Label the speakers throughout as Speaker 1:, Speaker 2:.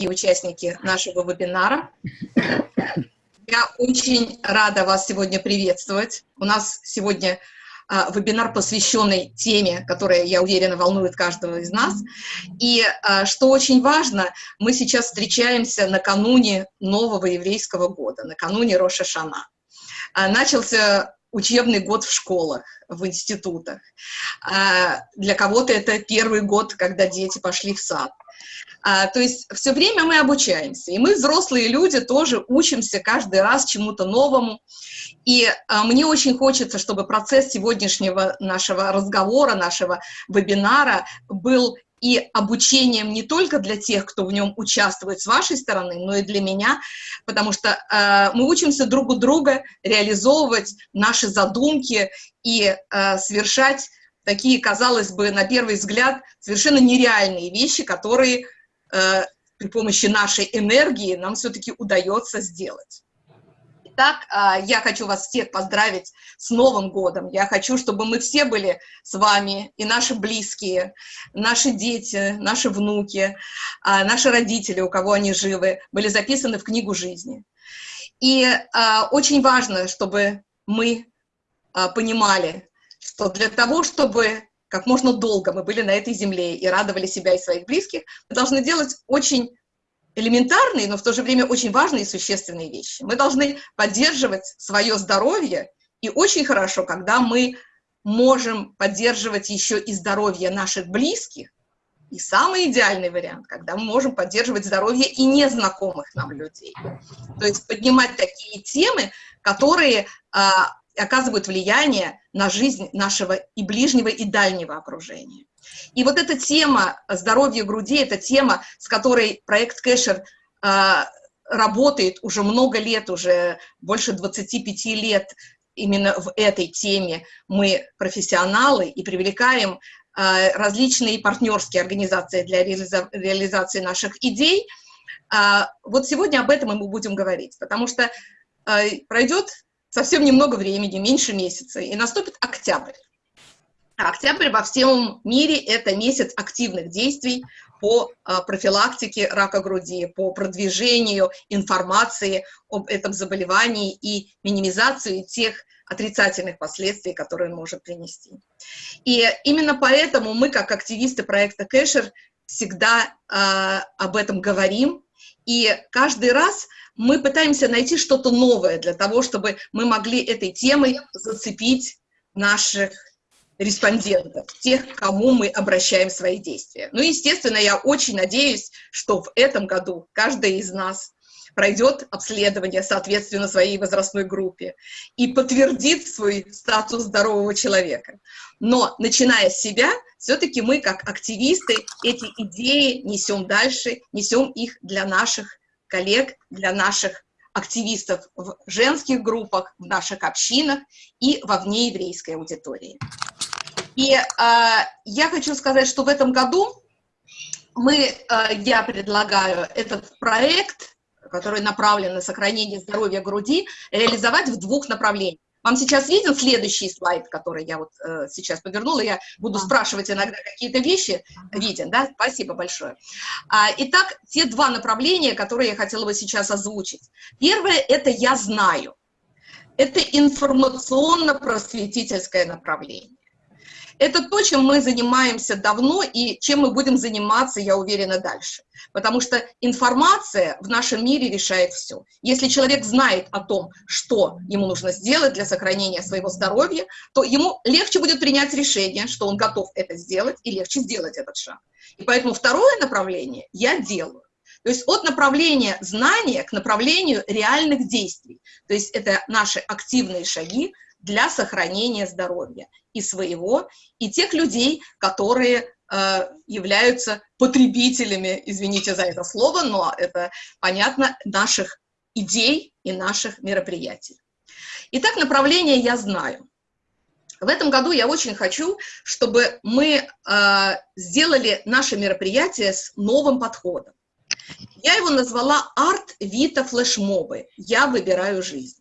Speaker 1: участники нашего вебинара. Я очень рада вас сегодня приветствовать. У нас сегодня а, вебинар, посвященный теме, которая, я уверена, волнует каждого из нас. И а, что очень важно, мы сейчас встречаемся накануне нового еврейского года, накануне Роша Шана. А, начался учебный год в школах, в институтах. Для кого-то это первый год, когда дети пошли в сад. А, то есть все время мы обучаемся, и мы, взрослые люди, тоже учимся каждый раз чему-то новому. И а, мне очень хочется, чтобы процесс сегодняшнего нашего разговора, нашего вебинара был и обучением не только для тех, кто в нем участвует с вашей стороны, но и для меня, потому что э, мы учимся друг у друга реализовывать наши задумки и э, совершать такие, казалось бы, на первый взгляд, совершенно нереальные вещи, которые э, при помощи нашей энергии нам все-таки удается сделать. Итак, э, я хочу вас всех поздравить с Новым годом. Я хочу, чтобы мы все были с вами, и наши близкие, наши дети, наши внуки, э, наши родители, у кого они живы, были записаны в книгу жизни. И э, очень важно, чтобы мы понимали, что для того, чтобы как можно долго мы были на этой земле и радовали себя и своих близких, мы должны делать очень элементарные, но в то же время очень важные и существенные вещи. Мы должны поддерживать свое здоровье, и очень хорошо, когда мы можем поддерживать еще и здоровье наших близких, и самый идеальный вариант, когда мы можем поддерживать здоровье и незнакомых нам людей. То есть поднимать такие темы, которые а, оказывают влияние на жизнь нашего и ближнего, и дальнего окружения. И вот эта тема здоровья груди, это тема, с которой проект Кэшер э, работает уже много лет, уже больше 25 лет именно в этой теме. Мы профессионалы и привлекаем э, различные партнерские организации для реализа реализации наших идей. Э, вот сегодня об этом мы будем говорить, потому что пройдет совсем немного времени, меньше месяца, и наступит октябрь. А октябрь во всем мире – это месяц активных действий по а, профилактике рака груди, по продвижению информации об этом заболевании и минимизации тех отрицательных последствий, которые он может принести. И именно поэтому мы, как активисты проекта Кэшер, всегда э, об этом говорим, и каждый раз мы пытаемся найти что-то новое для того, чтобы мы могли этой темой зацепить наших респондентов, тех, к кому мы обращаем свои действия. Ну, естественно, я очень надеюсь, что в этом году каждый из нас пройдет обследование, соответственно, своей возрастной группе и подтвердит свой статус здорового человека. Но, начиная с себя, все-таки мы, как активисты, эти идеи несем дальше, несем их для наших коллег, для наших активистов в женских группах, в наших общинах и во внееврейской аудитории. И э, я хочу сказать, что в этом году мы, э, я предлагаю этот проект, который направлен на сохранение здоровья груди, реализовать в двух направлениях. Вам сейчас виден следующий слайд, который я вот э, сейчас повернула, я буду спрашивать иногда какие-то вещи, виден, да? Спасибо большое. А, итак, те два направления, которые я хотела бы сейчас озвучить. Первое – это «я знаю». Это информационно-просветительское направление. Это то, чем мы занимаемся давно и чем мы будем заниматься, я уверена, дальше. Потому что информация в нашем мире решает все. Если человек знает о том, что ему нужно сделать для сохранения своего здоровья, то ему легче будет принять решение, что он готов это сделать, и легче сделать этот шаг. И поэтому второе направление я делаю. То есть от направления знания к направлению реальных действий. То есть это наши активные шаги для сохранения здоровья и своего, и тех людей, которые э, являются потребителями, извините за это слово, но это понятно, наших идей и наших мероприятий. Итак, направление я знаю. В этом году я очень хочу, чтобы мы э, сделали наше мероприятие с новым подходом. Я его назвала «Арт Вита Флешмобы. Я выбираю жизнь».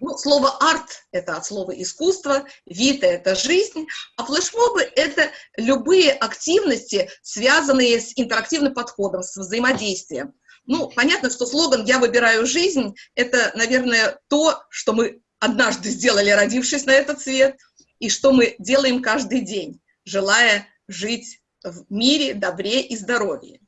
Speaker 1: Ну, слово «арт» — это от слова «искусство», «вита» — это «жизнь», а флешмобы — это любые активности, связанные с интерактивным подходом, с взаимодействием. Ну, понятно, что слоган «Я выбираю жизнь» — это, наверное, то, что мы однажды сделали, родившись на этот свет, и что мы делаем каждый день, желая жить в мире, добре и здоровье.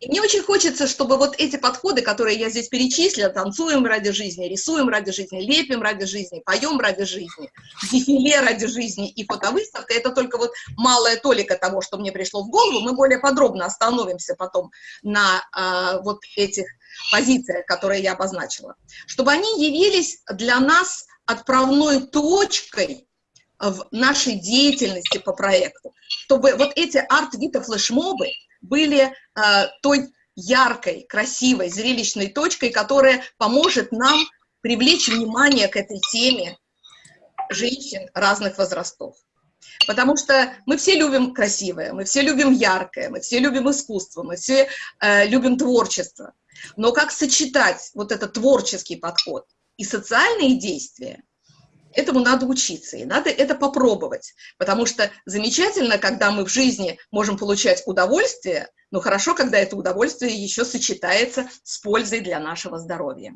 Speaker 1: И мне очень хочется, чтобы вот эти подходы, которые я здесь перечислила, танцуем ради жизни, рисуем ради жизни, лепим ради жизни, поем ради жизни, дефиле ради жизни и фотовыставка, это только вот малая толика того, что мне пришло в голову, мы более подробно остановимся потом на а, вот этих позициях, которые я обозначила, чтобы они явились для нас отправной точкой в нашей деятельности по проекту, чтобы вот эти арт-вита-флешмобы были э, той яркой, красивой, зрелищной точкой, которая поможет нам привлечь внимание к этой теме женщин разных возрастов. Потому что мы все любим красивое, мы все любим яркое, мы все любим искусство, мы все э, любим творчество. Но как сочетать вот этот творческий подход и социальные действия – этому надо учиться, и надо это попробовать, потому что замечательно, когда мы в жизни можем получать удовольствие, но хорошо, когда это удовольствие еще сочетается с пользой для нашего здоровья.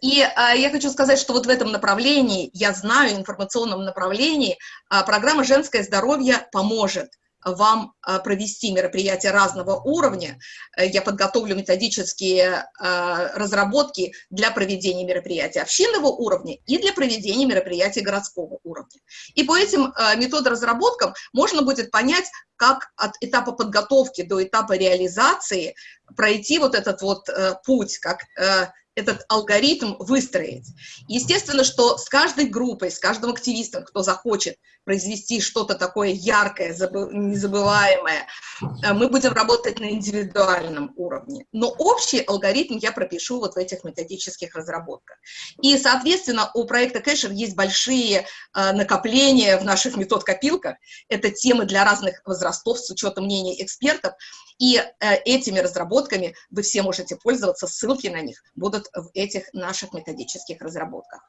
Speaker 1: И а, я хочу сказать, что вот в этом направлении, я знаю, информационном направлении, а, программа «Женское здоровье» поможет вам а, провести мероприятия разного уровня. Э, я подготовлю методические а, разработки для проведения мероприятий общинного уровня и для проведения мероприятий городского уровня. И по этим методоразработкам можно будет понять, как от этапа подготовки до этапа реализации пройти вот этот вот э, путь, как э, этот алгоритм выстроить. Естественно, что с каждой группой, с каждым активистом, кто захочет произвести что-то такое яркое, незабываемое, э, мы будем работать на индивидуальном уровне. Но общий алгоритм я пропишу вот в этих методических разработках. И, соответственно, у проекта Кэшер есть большие э, накопления в наших метод-копилках. Это темы для разных возрастов с учетом мнений экспертов. И э, этими разработками вы все можете пользоваться, ссылки на них будут в этих наших методических разработках.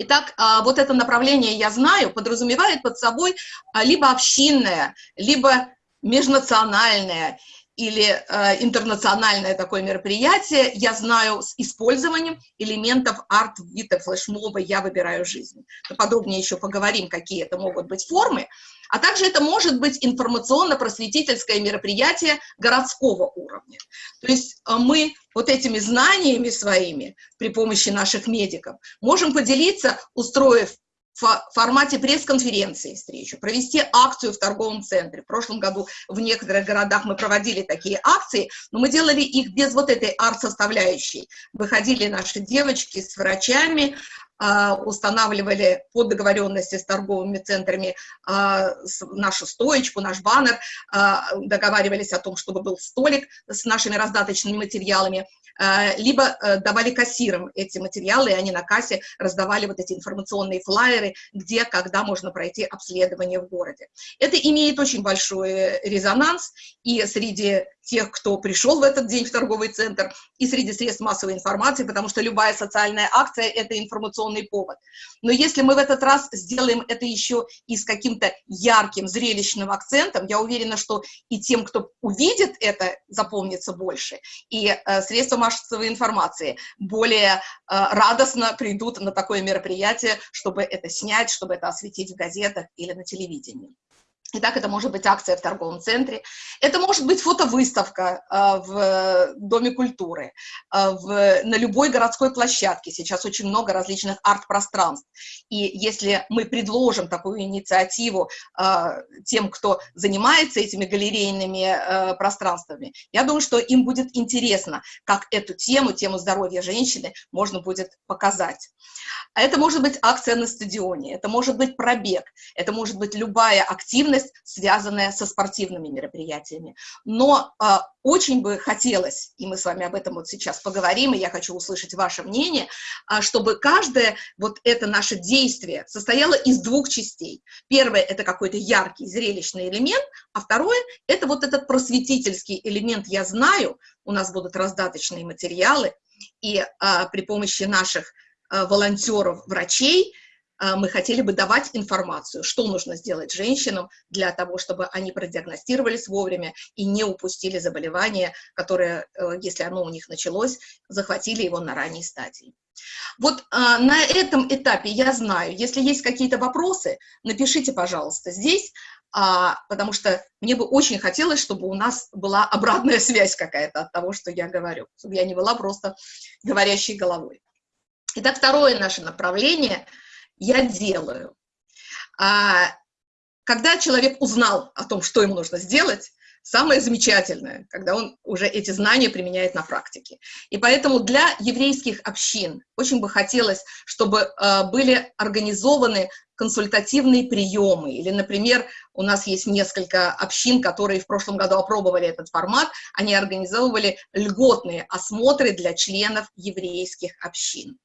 Speaker 1: Итак, а, вот это направление, я знаю, подразумевает под собой а, либо общинное, либо межнациональное или э, интернациональное такое мероприятие, я знаю, с использованием элементов арт-вита флешмоба «Я выбираю жизнь». Мы подробнее еще поговорим, какие это могут быть формы. А также это может быть информационно-просветительское мероприятие городского уровня. То есть э, мы вот этими знаниями своими при помощи наших медиков можем поделиться, устроив в формате пресс-конференции встречу, провести акцию в торговом центре. В прошлом году в некоторых городах мы проводили такие акции, но мы делали их без вот этой арт-составляющей. Выходили наши девочки с врачами, а, устанавливали по договоренности с торговыми центрами а, нашу стоечку, наш баннер, а, договаривались о том, чтобы был столик с нашими раздаточными материалами, либо э, давали кассирам эти материалы, и они на кассе раздавали вот эти информационные флайеры, где, когда можно пройти обследование в городе. Это имеет очень большой резонанс и среди тех, кто пришел в этот день в торговый центр, и среди средств массовой информации, потому что любая социальная акция – это информационный повод. Но если мы в этот раз сделаем это еще и с каким-то ярким, зрелищным акцентом, я уверена, что и тем, кто увидит это, запомнится больше, и э, средства массовой информации более э, радостно придут на такое мероприятие, чтобы это снять, чтобы это осветить в газетах или на телевидении. Итак, это может быть акция в торговом центре, это может быть фотовыставка э, в Доме культуры, э, в, на любой городской площадке. Сейчас очень много различных арт-пространств. И если мы предложим такую инициативу э, тем, кто занимается этими галерейными э, пространствами, я думаю, что им будет интересно, как эту тему, тему здоровья женщины, можно будет показать. Это может быть акция на стадионе, это может быть пробег, это может быть любая активность, связанная со спортивными мероприятиями. Но э, очень бы хотелось, и мы с вами об этом вот сейчас поговорим, и я хочу услышать ваше мнение, э, чтобы каждое вот это наше действие состояло из двух частей. Первое – это какой-то яркий, зрелищный элемент, а второе – это вот этот просветительский элемент «я знаю», у нас будут раздаточные материалы, и а, при помощи наших волонтеров, врачей, мы хотели бы давать информацию, что нужно сделать женщинам для того, чтобы они продиагностировались вовремя и не упустили заболевание, которое, если оно у них началось, захватили его на ранней стадии. Вот а, на этом этапе я знаю, если есть какие-то вопросы, напишите, пожалуйста, здесь, а, потому что мне бы очень хотелось, чтобы у нас была обратная связь какая-то от того, что я говорю, чтобы я не была просто говорящей головой. Итак, второе наше направление я делаю. А, когда человек узнал о том, что ему нужно сделать, самое замечательное, когда он уже эти знания применяет на практике. И поэтому для еврейских общин очень бы хотелось, чтобы э, были организованы консультативные приемы. Или, например, у нас есть несколько общин, которые в прошлом году опробовали этот формат, они организовывали льготные осмотры для членов еврейских общин.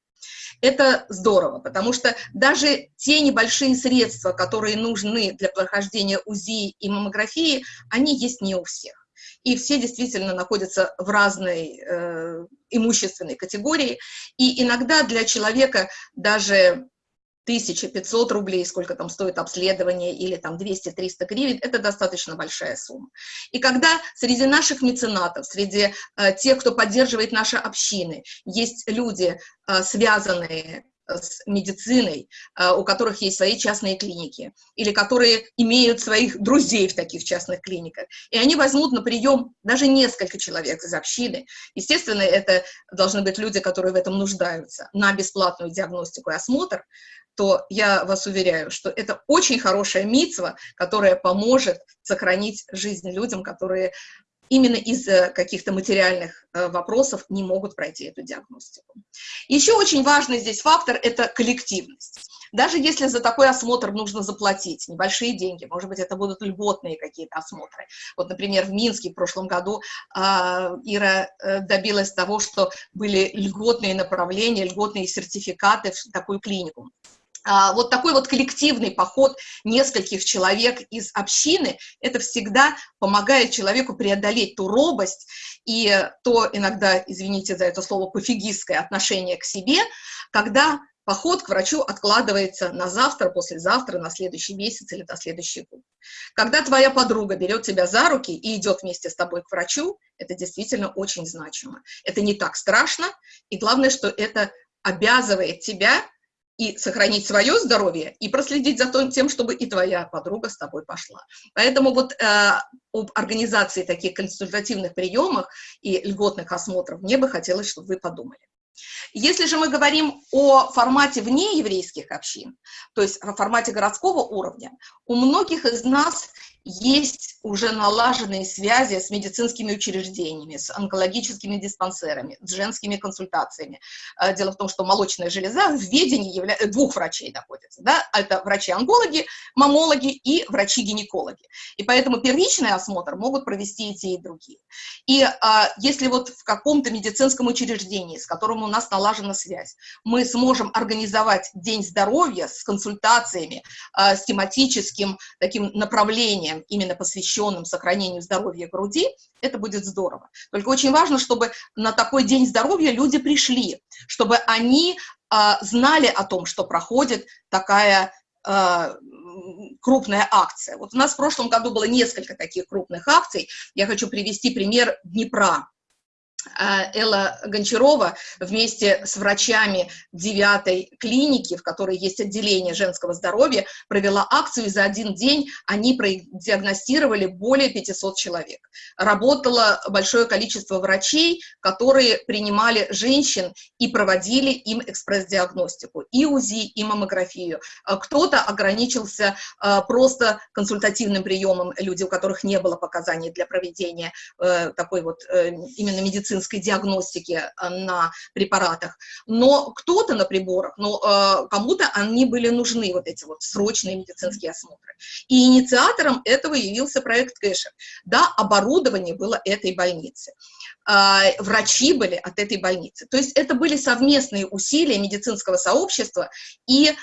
Speaker 1: Это здорово, потому что даже те небольшие средства, которые нужны для прохождения УЗИ и маммографии, они есть не у всех. И все действительно находятся в разной э, имущественной категории. И иногда для человека даже 1500 рублей, сколько там стоит обследование, или там 200-300 гривен, это достаточно большая сумма. И когда среди наших меценатов, среди э, тех, кто поддерживает наши общины, есть люди, э, связанные с медициной, э, у которых есть свои частные клиники, или которые имеют своих друзей в таких частных клиниках, и они возьмут на прием даже несколько человек из общины. Естественно, это должны быть люди, которые в этом нуждаются, на бесплатную диагностику и осмотр, то я вас уверяю, что это очень хорошая митцва, которая поможет сохранить жизнь людям, которые именно из-за каких-то материальных э, вопросов не могут пройти эту диагностику. Еще очень важный здесь фактор – это коллективность. Даже если за такой осмотр нужно заплатить небольшие деньги, может быть, это будут льготные какие-то осмотры. Вот, например, в Минске в прошлом году э, Ира добилась того, что были льготные направления, льготные сертификаты в такую клинику. А, вот такой вот коллективный поход нескольких человек из общины, это всегда помогает человеку преодолеть ту робость и то иногда, извините за это слово, пофигистское отношение к себе, когда поход к врачу откладывается на завтра, послезавтра, на следующий месяц или на следующий год. Когда твоя подруга берет тебя за руки и идет вместе с тобой к врачу, это действительно очень значимо. Это не так страшно, и главное, что это обязывает тебя и сохранить свое здоровье, и проследить за тем, чтобы и твоя подруга с тобой пошла. Поэтому вот э, об организации таких консультативных приемов и льготных осмотров мне бы хотелось, чтобы вы подумали. Если же мы говорим о формате вне еврейских общин, то есть о формате городского уровня, у многих из нас есть уже налаженные связи с медицинскими учреждениями, с онкологическими диспансерами, с женскими консультациями. Э, дело в том, что молочная железа в ведении явля... двух врачей находится. Да? Это врачи-онкологи, мамологи и врачи-гинекологи. И поэтому первичный осмотр могут провести и те, и другие. И а, если вот в каком-то медицинском учреждении, с которым у нас налажена связь, мы сможем организовать День здоровья с консультациями, а, с тематическим таким направлением, направлениям, именно посвященным сохранению здоровья груди, это будет здорово. Только очень важно, чтобы на такой день здоровья люди пришли, чтобы они э, знали о том, что проходит такая э, крупная акция. Вот у нас в прошлом году было несколько таких крупных акций. Я хочу привести пример Днепра. А, Элла Гончарова вместе с врачами девятой клиники, в которой есть отделение женского здоровья, провела акцию, и за один день они диагностировали более 500 человек. Работало большое количество врачей, которые принимали женщин и проводили им экспресс-диагностику, и УЗИ, и маммографию. А, кто-то ограничился а, просто консультативным приемом, люди, у которых не было показаний для проведения э, такой вот э, именно медицинской медицинской диагностики э, на препаратах, но кто-то на приборах, но э, кому-то они были нужны, вот эти вот срочные медицинские осмотры. И инициатором этого явился проект Кэшер. Да, оборудование было этой больницы, э, врачи были от этой больницы. То есть это были совместные усилия медицинского сообщества и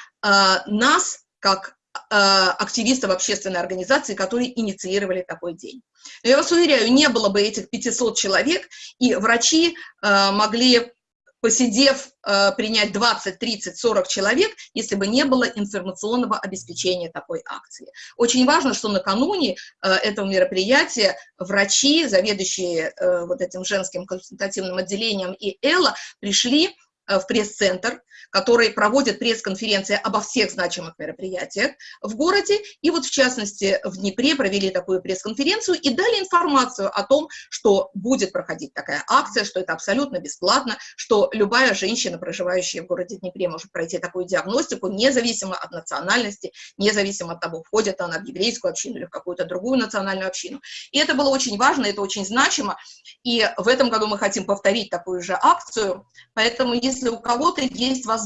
Speaker 1: нас, как Э, активистов общественной организации, которые инициировали такой день. Но я вас уверяю, не было бы этих 500 человек, и врачи э, могли посидев, э, принять 20, 30, 40 человек, если бы не было информационного обеспечения такой акции. Очень важно, что накануне этого мероприятия врачи, заведующие вот этим женским консультативным отделением и Элла, пришли в пресс-центр, который проводит пресс-конференции обо всех значимых мероприятиях в городе. И вот, в частности, в Днепре провели такую пресс-конференцию и дали информацию о том, что будет проходить такая акция, что это абсолютно бесплатно, что любая женщина, проживающая в городе Днепре, может пройти такую диагностику, независимо от национальности, независимо от того, входит она в еврейскую общину или в какую-то другую национальную общину. И это было очень важно, это очень значимо. И в этом году мы хотим повторить такую же акцию. Поэтому, если у кого-то есть возможность,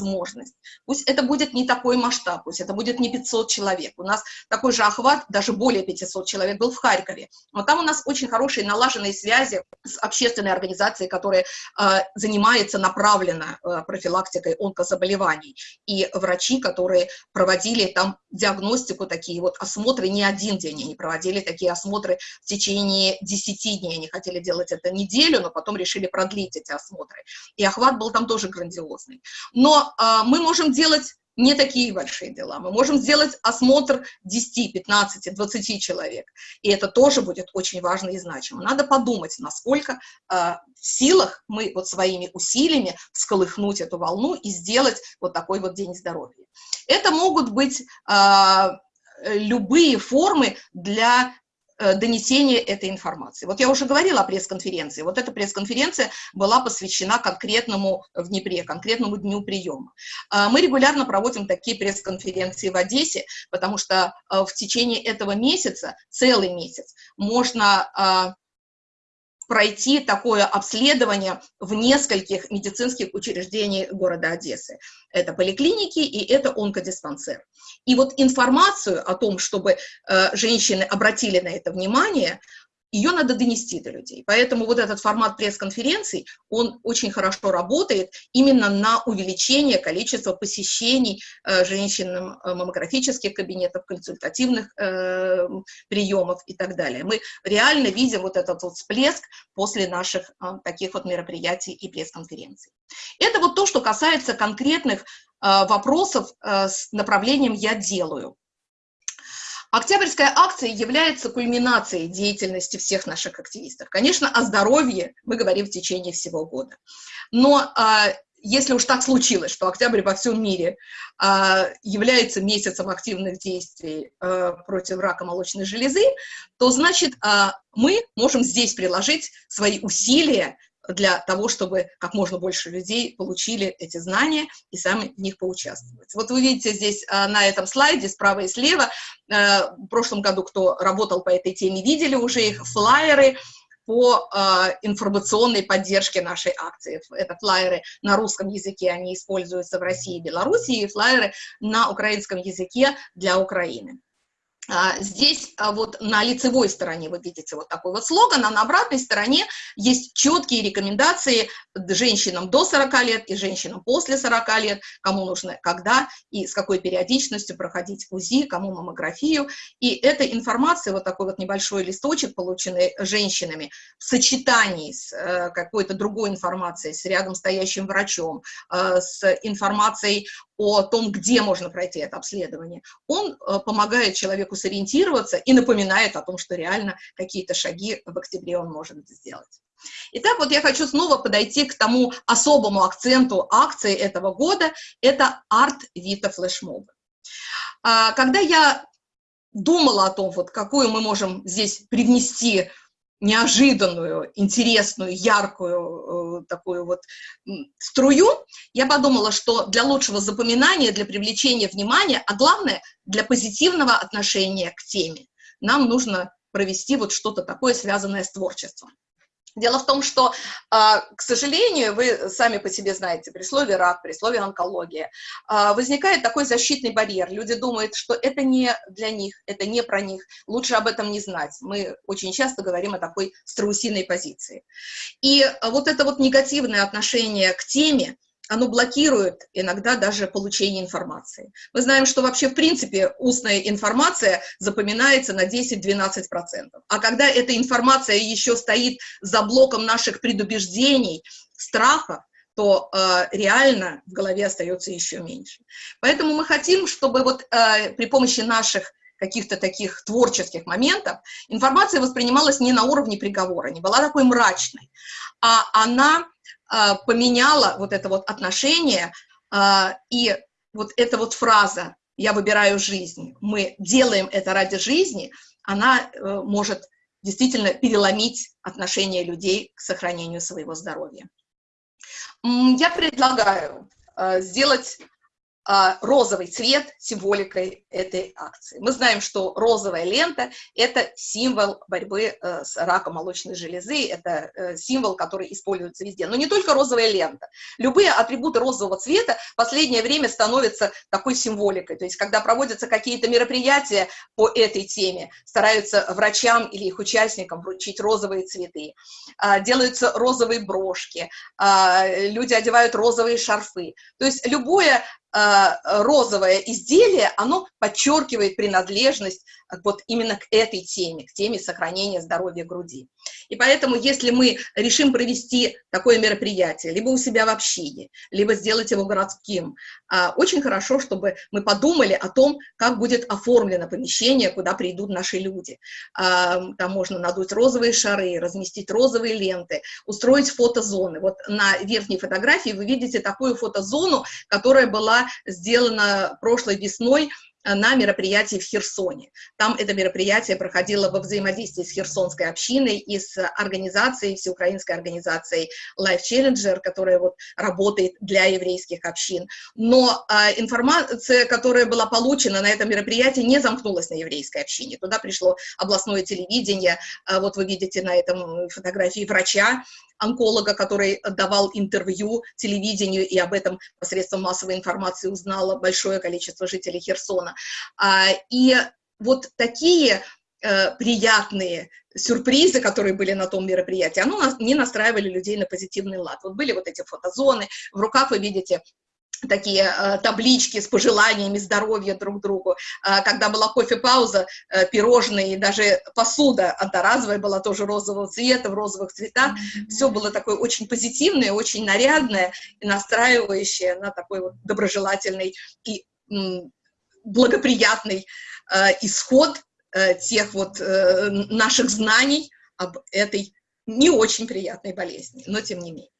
Speaker 1: пусть это будет не такой масштаб, пусть это будет не 500 человек, у нас такой же охват, даже более 500 человек был в Харькове, но там у нас очень хорошие налаженные связи с общественной организацией, которая э, занимается направленно э, профилактикой онкозаболеваний, и врачи, которые проводили там диагностику, такие вот осмотры не один день, они проводили такие осмотры в течение 10 дней, они хотели делать это неделю, но потом решили продлить эти осмотры, и охват был там тоже грандиозный. Но а, мы можем делать не такие большие дела. Мы можем сделать осмотр 10, 15, 20 человек, и это тоже будет очень важно и значимо. Надо подумать, насколько э, в силах мы вот своими усилиями всколыхнуть эту волну и сделать вот такой вот день здоровья. Это могут быть э, любые формы для Э, донесения этой информации. Вот я уже говорила о пресс-конференции. Вот эта пресс-конференция была посвящена конкретному в Днепре, конкретному дню приема. А, мы регулярно проводим такие пресс-конференции в Одессе, потому что э, в течение этого месяца, целый месяц, можно пройти такое обследование в нескольких медицинских учреждениях города Одессы. Это поликлиники и это онкодиспансер. И вот информацию о том, чтобы э, женщины обратили на это внимание, ее надо донести до людей. Поэтому вот этот формат пресс-конференций, он очень хорошо работает именно на увеличение количества посещений э, женщинам э, маммографических кабинетов, консультативных э, приемов и так далее. Мы реально видим вот этот вот всплеск после наших э, таких вот мероприятий и пресс-конференций. Это вот то, что касается конкретных э, вопросов э, с направлением «я делаю». Октябрьская акция является кульминацией деятельности всех наших активистов. Конечно, о здоровье мы говорим в течение всего года. Но а, если уж так случилось, что октябрь во всем мире а, является месяцем активных действий а, против рака молочной железы, то значит а, мы можем здесь приложить свои усилия для того, чтобы как можно больше людей получили эти знания и сами в них поучаствовать. Вот вы видите здесь а, на этом слайде справа и слева, а, в прошлом году, кто работал по этой теме, видели уже их флайеры, по э, информационной поддержке нашей акции. Это флайеры на русском языке, они используются в России и Беларуси, и флайеры на украинском языке для Украины. А, здесь а, вот на лицевой стороне вы видите вот такой вот слоган, а на обратной стороне есть четкие рекомендации женщинам до 40 лет и женщинам после 40 лет, кому нужно когда и с какой периодичностью проходить УЗИ, кому маммографию. И эта информация, вот такой вот небольшой листочек, полученный женщинами, в сочетании с э, какой-то другой информацией, с рядом стоящим врачом, э, с информацией о том, где можно пройти это обследование, он э, помогает человеку сориентироваться и напоминает о том, что реально какие-то шаги в октябре он может сделать. Итак, вот я хочу снова подойти к тому особому акценту акции этого года, это арт Вита флешмобы. А, когда я думала о том, вот какую мы можем здесь привнести неожиданную, интересную, яркую э, такую вот струю, я подумала, что для лучшего запоминания, для привлечения внимания, а главное, для позитивного отношения к теме, нам нужно провести вот что-то такое, связанное с творчеством. Дело в том, что, а, к сожалению, вы сами по себе знаете, при слове рак, при слове онкология, а, возникает такой защитный барьер. Люди думают, что это не для них, это не про них, лучше об этом не знать. Мы очень часто говорим о такой страусиной позиции. И вот это вот негативное отношение к теме, оно блокирует иногда даже получение информации. Мы знаем, что вообще, в принципе, устная информация запоминается на 10-12%. А когда эта информация еще стоит за блоком наших предубеждений, страхов, то э, реально в голове остается еще меньше. Поэтому мы хотим, чтобы вот э, при помощи наших каких-то таких творческих моментов информация воспринималась не на уровне приговора, не была такой мрачной, а она поменяла вот это вот отношение, э, и вот эта вот фраза «я выбираю жизнь», мы делаем это ради жизни, она э, может действительно переломить отношение людей к сохранению своего здоровья. Я предлагаю э, сделать а, розовый цвет символикой этой акции. Мы знаем, что розовая лента – это символ борьбы э, с раком молочной железы, это э, символ, который используется везде. Но не только розовая лента. Любые атрибуты розового цвета в последнее время становятся такой символикой. То есть, когда проводятся какие-то мероприятия по этой теме, стараются врачам или их участникам вручить розовые цветы, а, делаются розовые брошки, а, люди одевают розовые шарфы. То есть, любое розовое изделие, оно подчеркивает принадлежность вот именно к этой теме, к теме сохранения здоровья груди. И поэтому, если мы решим провести такое мероприятие, либо у себя в общине, либо сделать его городским, а, очень хорошо, чтобы мы подумали о том, как будет оформлено помещение, куда придут наши люди. Там можно надуть розовые шары, разместить розовые ленты, устроить фотозоны. Вот на верхней фотографии вы видите такую фотозону, которая была сделана прошлой весной на мероприятии в Херсоне. Там это мероприятие проходило во взаимодействии с херсонской общиной и с организацией, всеукраинской организацией Life Challenger, которая вот работает для еврейских общин. Но а, информация, которая была получена на этом мероприятии, не замкнулась на еврейской общине. Туда пришло областное телевидение, а, вот вы видите на этом фотографии врача, онколога, который давал интервью телевидению, и об этом посредством массовой информации узнало большое количество жителей Херсона. А, и вот такие э, приятные сюрпризы, которые были на том мероприятии, оно не настраивали людей на позитивный лад. Вот были вот эти фотозоны, в руках вы видите такие э, таблички с пожеланиями здоровья друг другу. Э, когда была кофе-пауза, э, пирожные и даже посуда одноразовая была тоже розового цвета, в розовых цветах. Mm -hmm. Все было такое очень позитивное, очень нарядное и настраивающее на такой вот доброжелательный и благоприятный э, исход э, тех вот э, наших знаний об этой не очень приятной болезни, но тем не менее.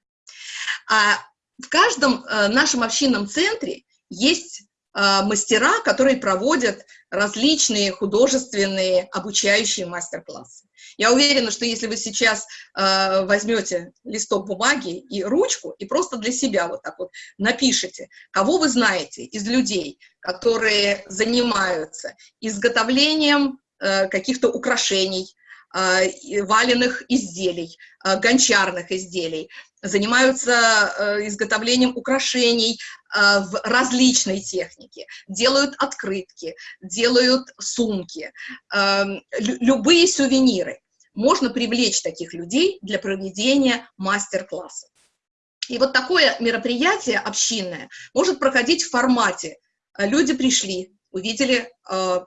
Speaker 1: А в каждом э, нашем общинном центре есть мастера, которые проводят различные художественные обучающие мастер-классы. Я уверена, что если вы сейчас э, возьмете листок бумаги и ручку и просто для себя вот так вот напишите, кого вы знаете из людей, которые занимаются изготовлением э, каких-то украшений, валенных изделий, э, гончарных изделий, занимаются э, изготовлением украшений э, в различной технике, делают открытки, делают сумки, любые сувениры. Можно привлечь таких людей для проведения мастер-классов. И вот такое мероприятие общинное может проходить в формате. Люди пришли, увидели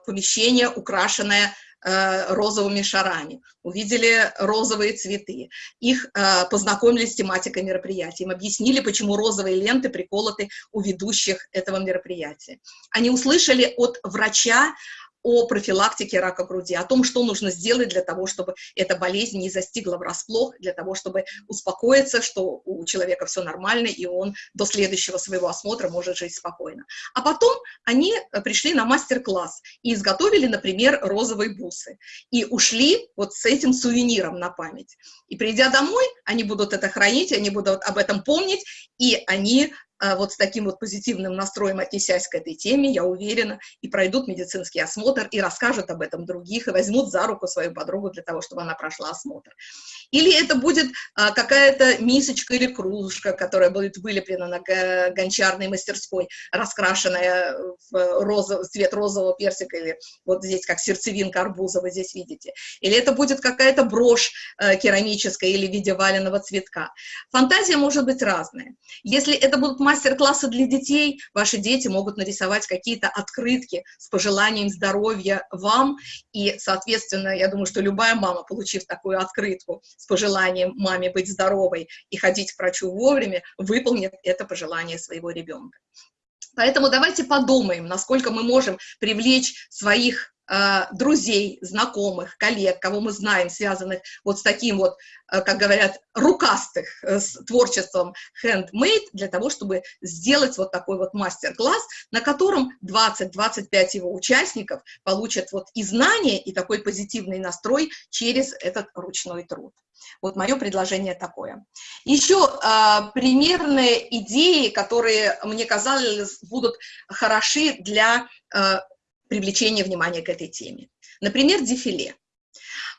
Speaker 1: помещение, украшенное розовыми шарами, увидели розовые цветы, их э, познакомили с тематикой мероприятия, им объяснили, почему розовые ленты приколоты у ведущих этого мероприятия. Они услышали от врача о профилактике рака груди, о том, что нужно сделать для того, чтобы эта болезнь не застигла врасплох, для того, чтобы успокоиться, что у человека все нормально, и он до следующего своего осмотра может жить спокойно. А потом они э, пришли на мастер-класс и изготовили, например, розовые бусы, и ушли вот с этим сувениром на память. И придя домой, они будут это хранить, они будут об этом помнить, и они вот с таким вот позитивным настроем отнесясь к этой теме, я уверена, и пройдут медицинский осмотр, и расскажут об этом других, и возьмут за руку свою подругу для того, чтобы она прошла осмотр. Или это будет а, какая-то мисочка или кружка, которая будет вылеплена на гончарной мастерской, раскрашенная в розов, цвет розового персика, или вот здесь как сердцевинка арбуза, вы здесь видите. Или это будет какая-то брошь э, керамическая или в виде валеного цветка. Фантазия может быть разная. Если это будут мастер-класса для детей ваши дети могут нарисовать какие-то открытки с пожеланием здоровья вам, и, соответственно, я думаю, что любая мама, получив такую открытку с пожеланием маме быть здоровой и ходить к врачу вовремя, выполнит это пожелание своего ребенка. Поэтому давайте подумаем, насколько мы можем привлечь своих друзей, знакомых, коллег, кого мы знаем, связанных вот с таким вот, э, как говорят, рукастых, э, с творчеством handmade, для того, чтобы сделать вот такой вот мастер-класс, на котором 20-25 его участников получат вот и знания, и такой позитивный настрой через этот ручной труд. Вот мое предложение такое. Еще э, примерные идеи, которые, мне казалось, будут хороши для э, привлечения внимания к этой теме. Например, дефиле.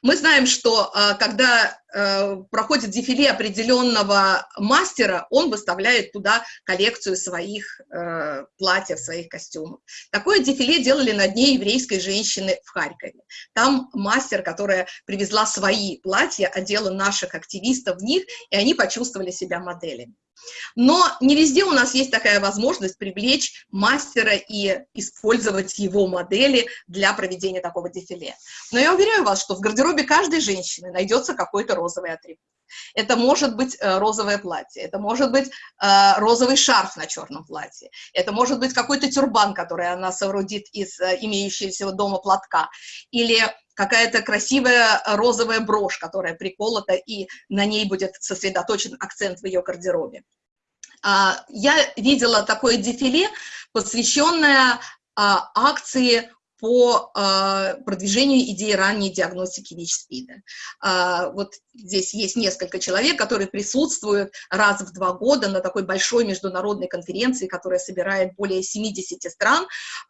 Speaker 1: Мы знаем, что э, когда э, проходит дефиле определенного мастера, он выставляет туда коллекцию своих э, платьев, своих костюмов. Такое дефиле делали на дне еврейской женщины в Харькове. Там мастер, которая привезла свои платья, одела наших активистов в них, и они почувствовали себя моделями. Но не везде у нас есть такая возможность привлечь мастера и использовать его модели для проведения такого дефиле. Но я уверяю вас, что в гардеробе каждой женщины найдется какой-то розовый атрибут. Это может быть э, розовое платье, это может быть э, розовый шарф на черном платье, это может быть какой-то тюрбан, который она соорудит из э, имеющегося дома платка, или какая-то красивая розовая брошь, которая приколота, и на ней будет сосредоточен акцент в ее гардеробе. А, я видела такое дефиле, посвященное а, акции по э, продвижению идеи ранней диагностики ВИЧ-СПИДа. Э, вот здесь есть несколько человек, которые присутствуют раз в два года на такой большой международной конференции, которая собирает более 70 стран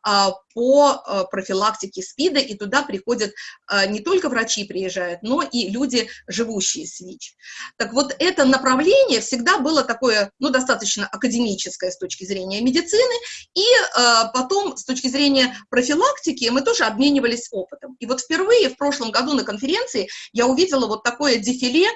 Speaker 1: э, по э, профилактике СПИДа, и туда приходят э, не только врачи приезжают, но и люди, живущие с ВИЧ. Так вот, это направление всегда было такое, ну, достаточно академическое с точки зрения медицины, и э, потом с точки зрения профилактики языке мы тоже обменивались опытом. И вот впервые в прошлом году на конференции я увидела вот такое дефиле,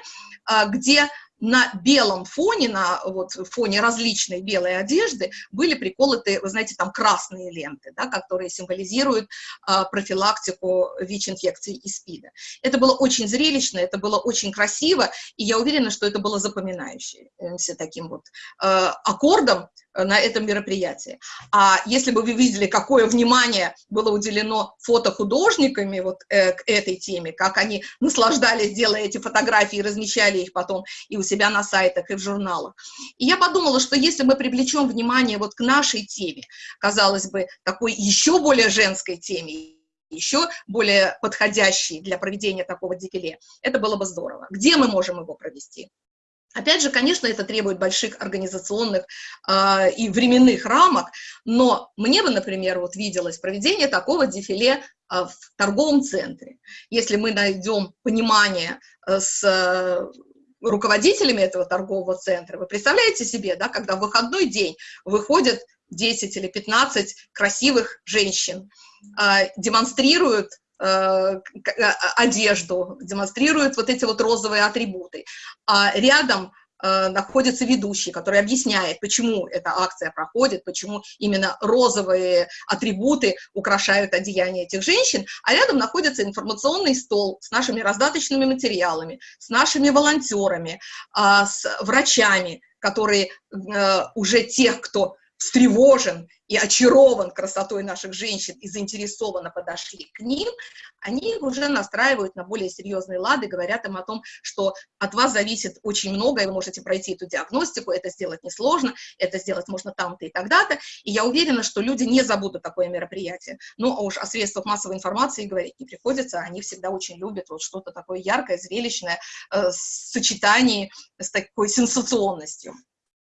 Speaker 1: а, где на белом фоне, на вот, фоне различной белой одежды были приколоты, вы знаете, там красные ленты, да, которые символизируют а, профилактику ВИЧ-инфекции и СПИДа. Это было очень зрелищно, это было очень красиво, и я уверена, что это было запоминающимся таким вот а, аккордом на этом мероприятии. А если бы вы видели, какое внимание было уделено фотохудожниками вот э, к этой теме, как они наслаждались, делая эти фотографии, размещали их потом и у себя на сайтах, и в журналах. И я подумала, что если мы привлечем внимание вот к нашей теме, казалось бы, такой еще более женской теме, еще более подходящей для проведения такого дефиле, это было бы здорово. Где мы можем его провести? Опять же, конечно, это требует больших организационных э, и временных рамок, но мне бы, например, вот виделось проведение такого дефиле э, в торговом центре. Если мы найдем понимание э, с э, руководителями этого торгового центра, вы представляете себе, да, когда в выходной день выходят 10 или 15 красивых женщин, э, демонстрируют Э, одежду, демонстрирует вот эти вот розовые атрибуты. А рядом находится ведущий, который объясняет, почему эта акция проходит, почему именно розовые атрибуты украшают одеяние этих женщин, а рядом находится информационный стол с нашими раздаточными материалами, с нашими волонтерами, а, с врачами, которые уже тех, кто встревожен и очарован красотой наших женщин и заинтересованно подошли к ним, они уже настраивают на более серьезные лады, говорят им о том, что от вас зависит очень много, и вы можете пройти эту диагностику, это сделать несложно, это сделать можно там-то и тогда-то, и я уверена, что люди не забудут такое мероприятие. Ну, а уж о средствах массовой информации говорить не приходится, они всегда очень любят вот что-то такое яркое, зрелищное, э, в с такой сенсационностью.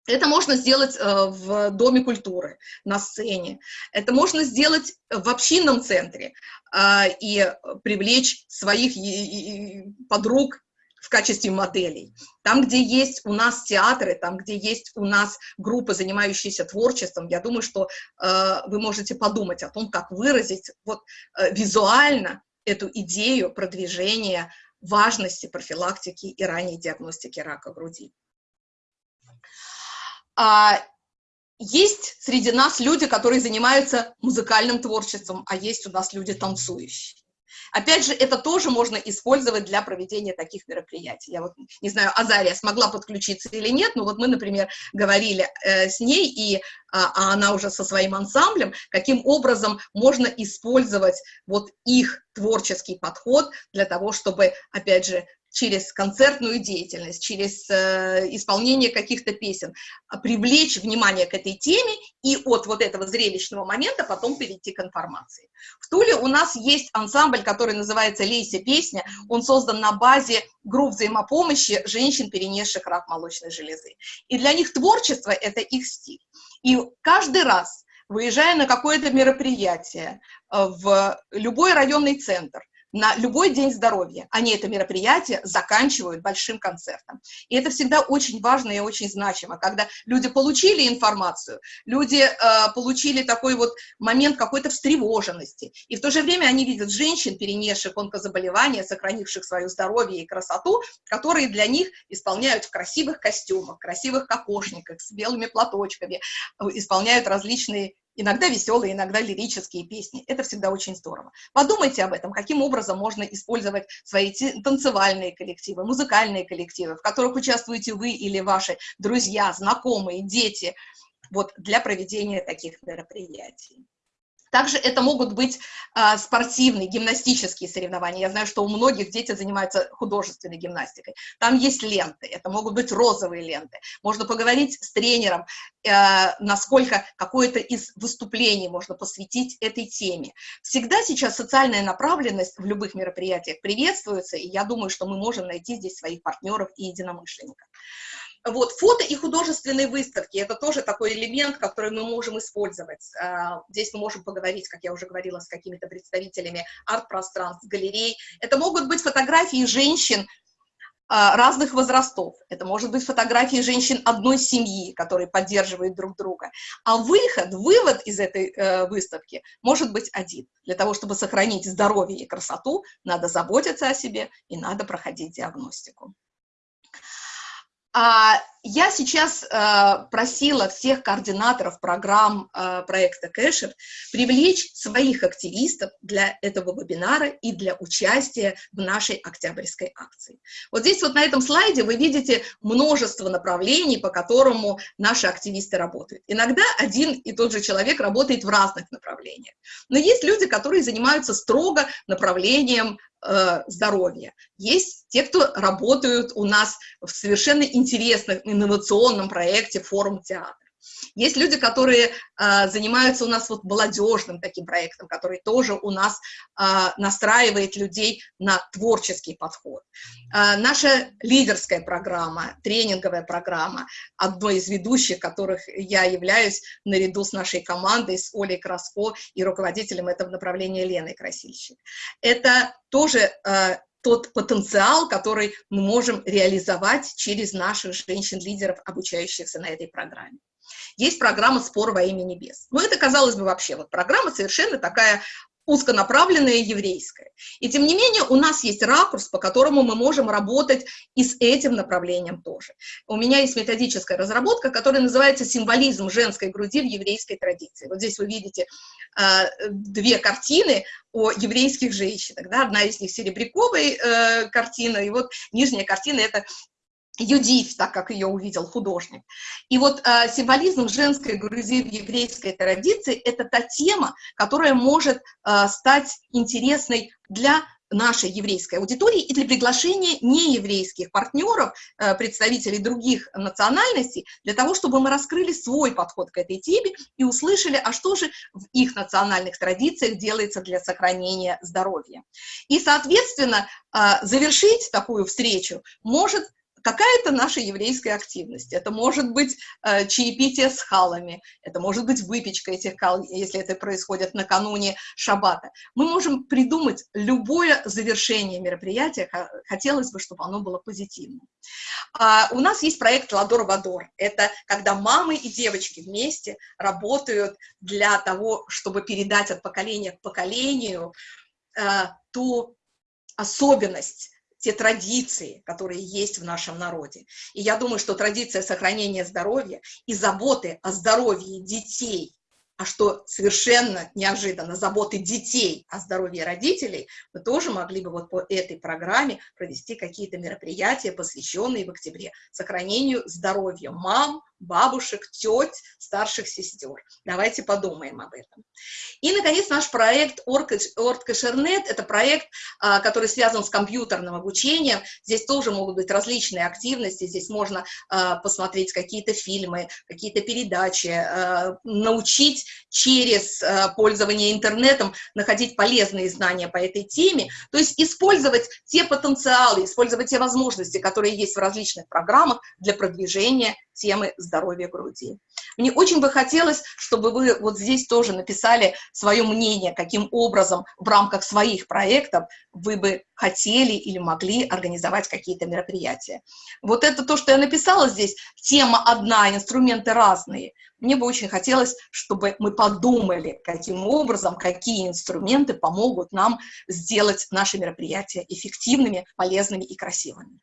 Speaker 1: Это можно сделать э, в Доме культуры, на сцене. Это можно сделать в общинном центре э, и привлечь своих подруг в качестве моделей. Там, где есть у нас театры, там, где есть у нас группы, занимающиеся творчеством, я думаю, что э, вы можете подумать о том, как выразить вот, визуально эту идею продвижения важности профилактики и ранней диагностики рака груди. А, есть среди нас люди, которые занимаются музыкальным творчеством, а есть у нас люди танцующие. Опять же, это тоже можно использовать для проведения таких мероприятий. Я вот не знаю, Азария смогла подключиться или нет, но вот мы, например, говорили э, с ней, и а, а она уже со своим ансамблем, каким образом можно использовать вот их творческий подход для того, чтобы, опять же, через концертную деятельность, через э, исполнение каких-то песен, а, привлечь внимание к этой теме и от вот этого зрелищного момента потом перейти к информации. В Туле у нас есть ансамбль, который называется «Лейся песня», он создан на базе групп взаимопомощи женщин, перенесших рак молочной железы. И для них творчество – это их стиль. И каждый раз, выезжая на какое-то мероприятие э, в любой районный центр, на любой день здоровья. Они это мероприятие заканчивают большим концертом. И это всегда очень важно и очень значимо, когда люди получили информацию, люди э, получили такой вот момент какой-то встревоженности, и в то же время они видят женщин, перенесших онкозаболевания, сохранивших свое здоровье и красоту, которые для них исполняют в красивых костюмах, красивых кокошниках, с белыми платочками, э, исполняют различные иногда веселые, иногда лирические песни. Это всегда очень здорово. Подумайте об этом, каким образом можно использовать свои танцевальные коллективы, музыкальные коллективы, в которых участвуете вы или ваши друзья, знакомые, дети, вот для проведения таких мероприятий. Также это могут быть а, спортивные, гимнастические соревнования. Я знаю, что у многих дети занимаются художественной гимнастикой. Там есть ленты, это могут быть розовые ленты. Можно поговорить с тренером, а, насколько какое-то из выступлений можно посвятить этой теме. Всегда сейчас социальная направленность в любых мероприятиях приветствуется, и я думаю, что мы можем найти здесь своих партнеров и единомышленников. Вот, фото и художественные выставки – это тоже такой элемент, который мы можем использовать. А, здесь мы можем поговорить, как я уже говорила, с какими-то представителями арт-пространств, галерей. Это могут быть фотографии женщин а, разных возрастов. Это может быть фотографии женщин одной семьи, которые поддерживают друг друга. А выход, вывод из этой э, выставки может быть один. Для того, чтобы сохранить здоровье и красоту, надо заботиться о себе и надо проходить диагностику. А я сейчас э, просила всех координаторов программ э, проекта Кэшер привлечь своих активистов для этого вебинара и для участия в нашей октябрьской акции. Вот здесь вот на этом слайде вы видите множество направлений, по которому наши активисты работают. Иногда один и тот же человек работает в разных направлениях. Но есть люди, которые занимаются строго направлением э, здоровья. Есть те, кто работают у нас в совершенно интересном инновационном проекте «Форум театр». Есть люди, которые э, занимаются у нас вот молодежным таким проектом, который тоже у нас э, настраивает людей на творческий подход. Э, наша лидерская программа, тренинговая программа, одной из ведущих, которых я являюсь наряду с нашей командой, с Олей Краско и руководителем этого направления Леной Красильщик. Это тоже э, тот потенциал, который мы можем реализовать через наших женщин-лидеров, обучающихся на этой программе. Есть программа «Спор во имя небес». Но это, казалось бы, вообще вот программа совершенно такая узконаправленная еврейская. И тем не менее у нас есть ракурс, по которому мы можем работать и с этим направлением тоже. У меня есть методическая разработка, которая называется «Символизм женской груди в еврейской традиции». Вот здесь вы видите э, две картины о еврейских женщинах. Да? Одна из них серебряковая э, картина, и вот нижняя картина – это Юдив, так как ее увидел художник. И вот э, символизм женской грузи в еврейской традиции – это та тема, которая может э, стать интересной для нашей еврейской аудитории и для приглашения нееврейских партнеров, э, представителей других национальностей, для того, чтобы мы раскрыли свой подход к этой теме и услышали, а что же в их национальных традициях делается для сохранения здоровья. И, соответственно, э, завершить такую встречу может какая-то наша еврейская активность. Это может быть э, чаепитие с халами, это может быть выпечка этих хал, если это происходит накануне шаббата. Мы можем придумать любое завершение мероприятия, хотелось бы, чтобы оно было позитивным. А, у нас есть проект «Ладор-Вадор». Это когда мамы и девочки вместе работают для того, чтобы передать от поколения к поколению э, ту особенность те традиции, которые есть в нашем народе. И я думаю, что традиция сохранения здоровья и заботы о здоровье детей а что совершенно неожиданно, заботы детей о здоровье родителей, мы тоже могли бы вот по этой программе провести какие-то мероприятия, посвященные в октябре сохранению здоровья мам, бабушек, теть, старших сестер. Давайте подумаем об этом. И, наконец, наш проект Орткашернет – это проект, а, который связан с компьютерным обучением. Здесь тоже могут быть различные активности, здесь можно а, посмотреть какие-то фильмы, какие-то передачи, а, научить через пользование интернетом находить полезные знания по этой теме, то есть использовать те потенциалы, использовать те возможности, которые есть в различных программах для продвижения темы здоровья груди. Мне очень бы хотелось, чтобы вы вот здесь тоже написали свое мнение, каким образом в рамках своих проектов вы бы хотели или могли организовать какие-то мероприятия. Вот это то, что я написала здесь, тема одна, инструменты разные. Мне бы очень хотелось, чтобы мы подумали, каким образом, какие инструменты помогут нам сделать наши мероприятия эффективными, полезными и красивыми.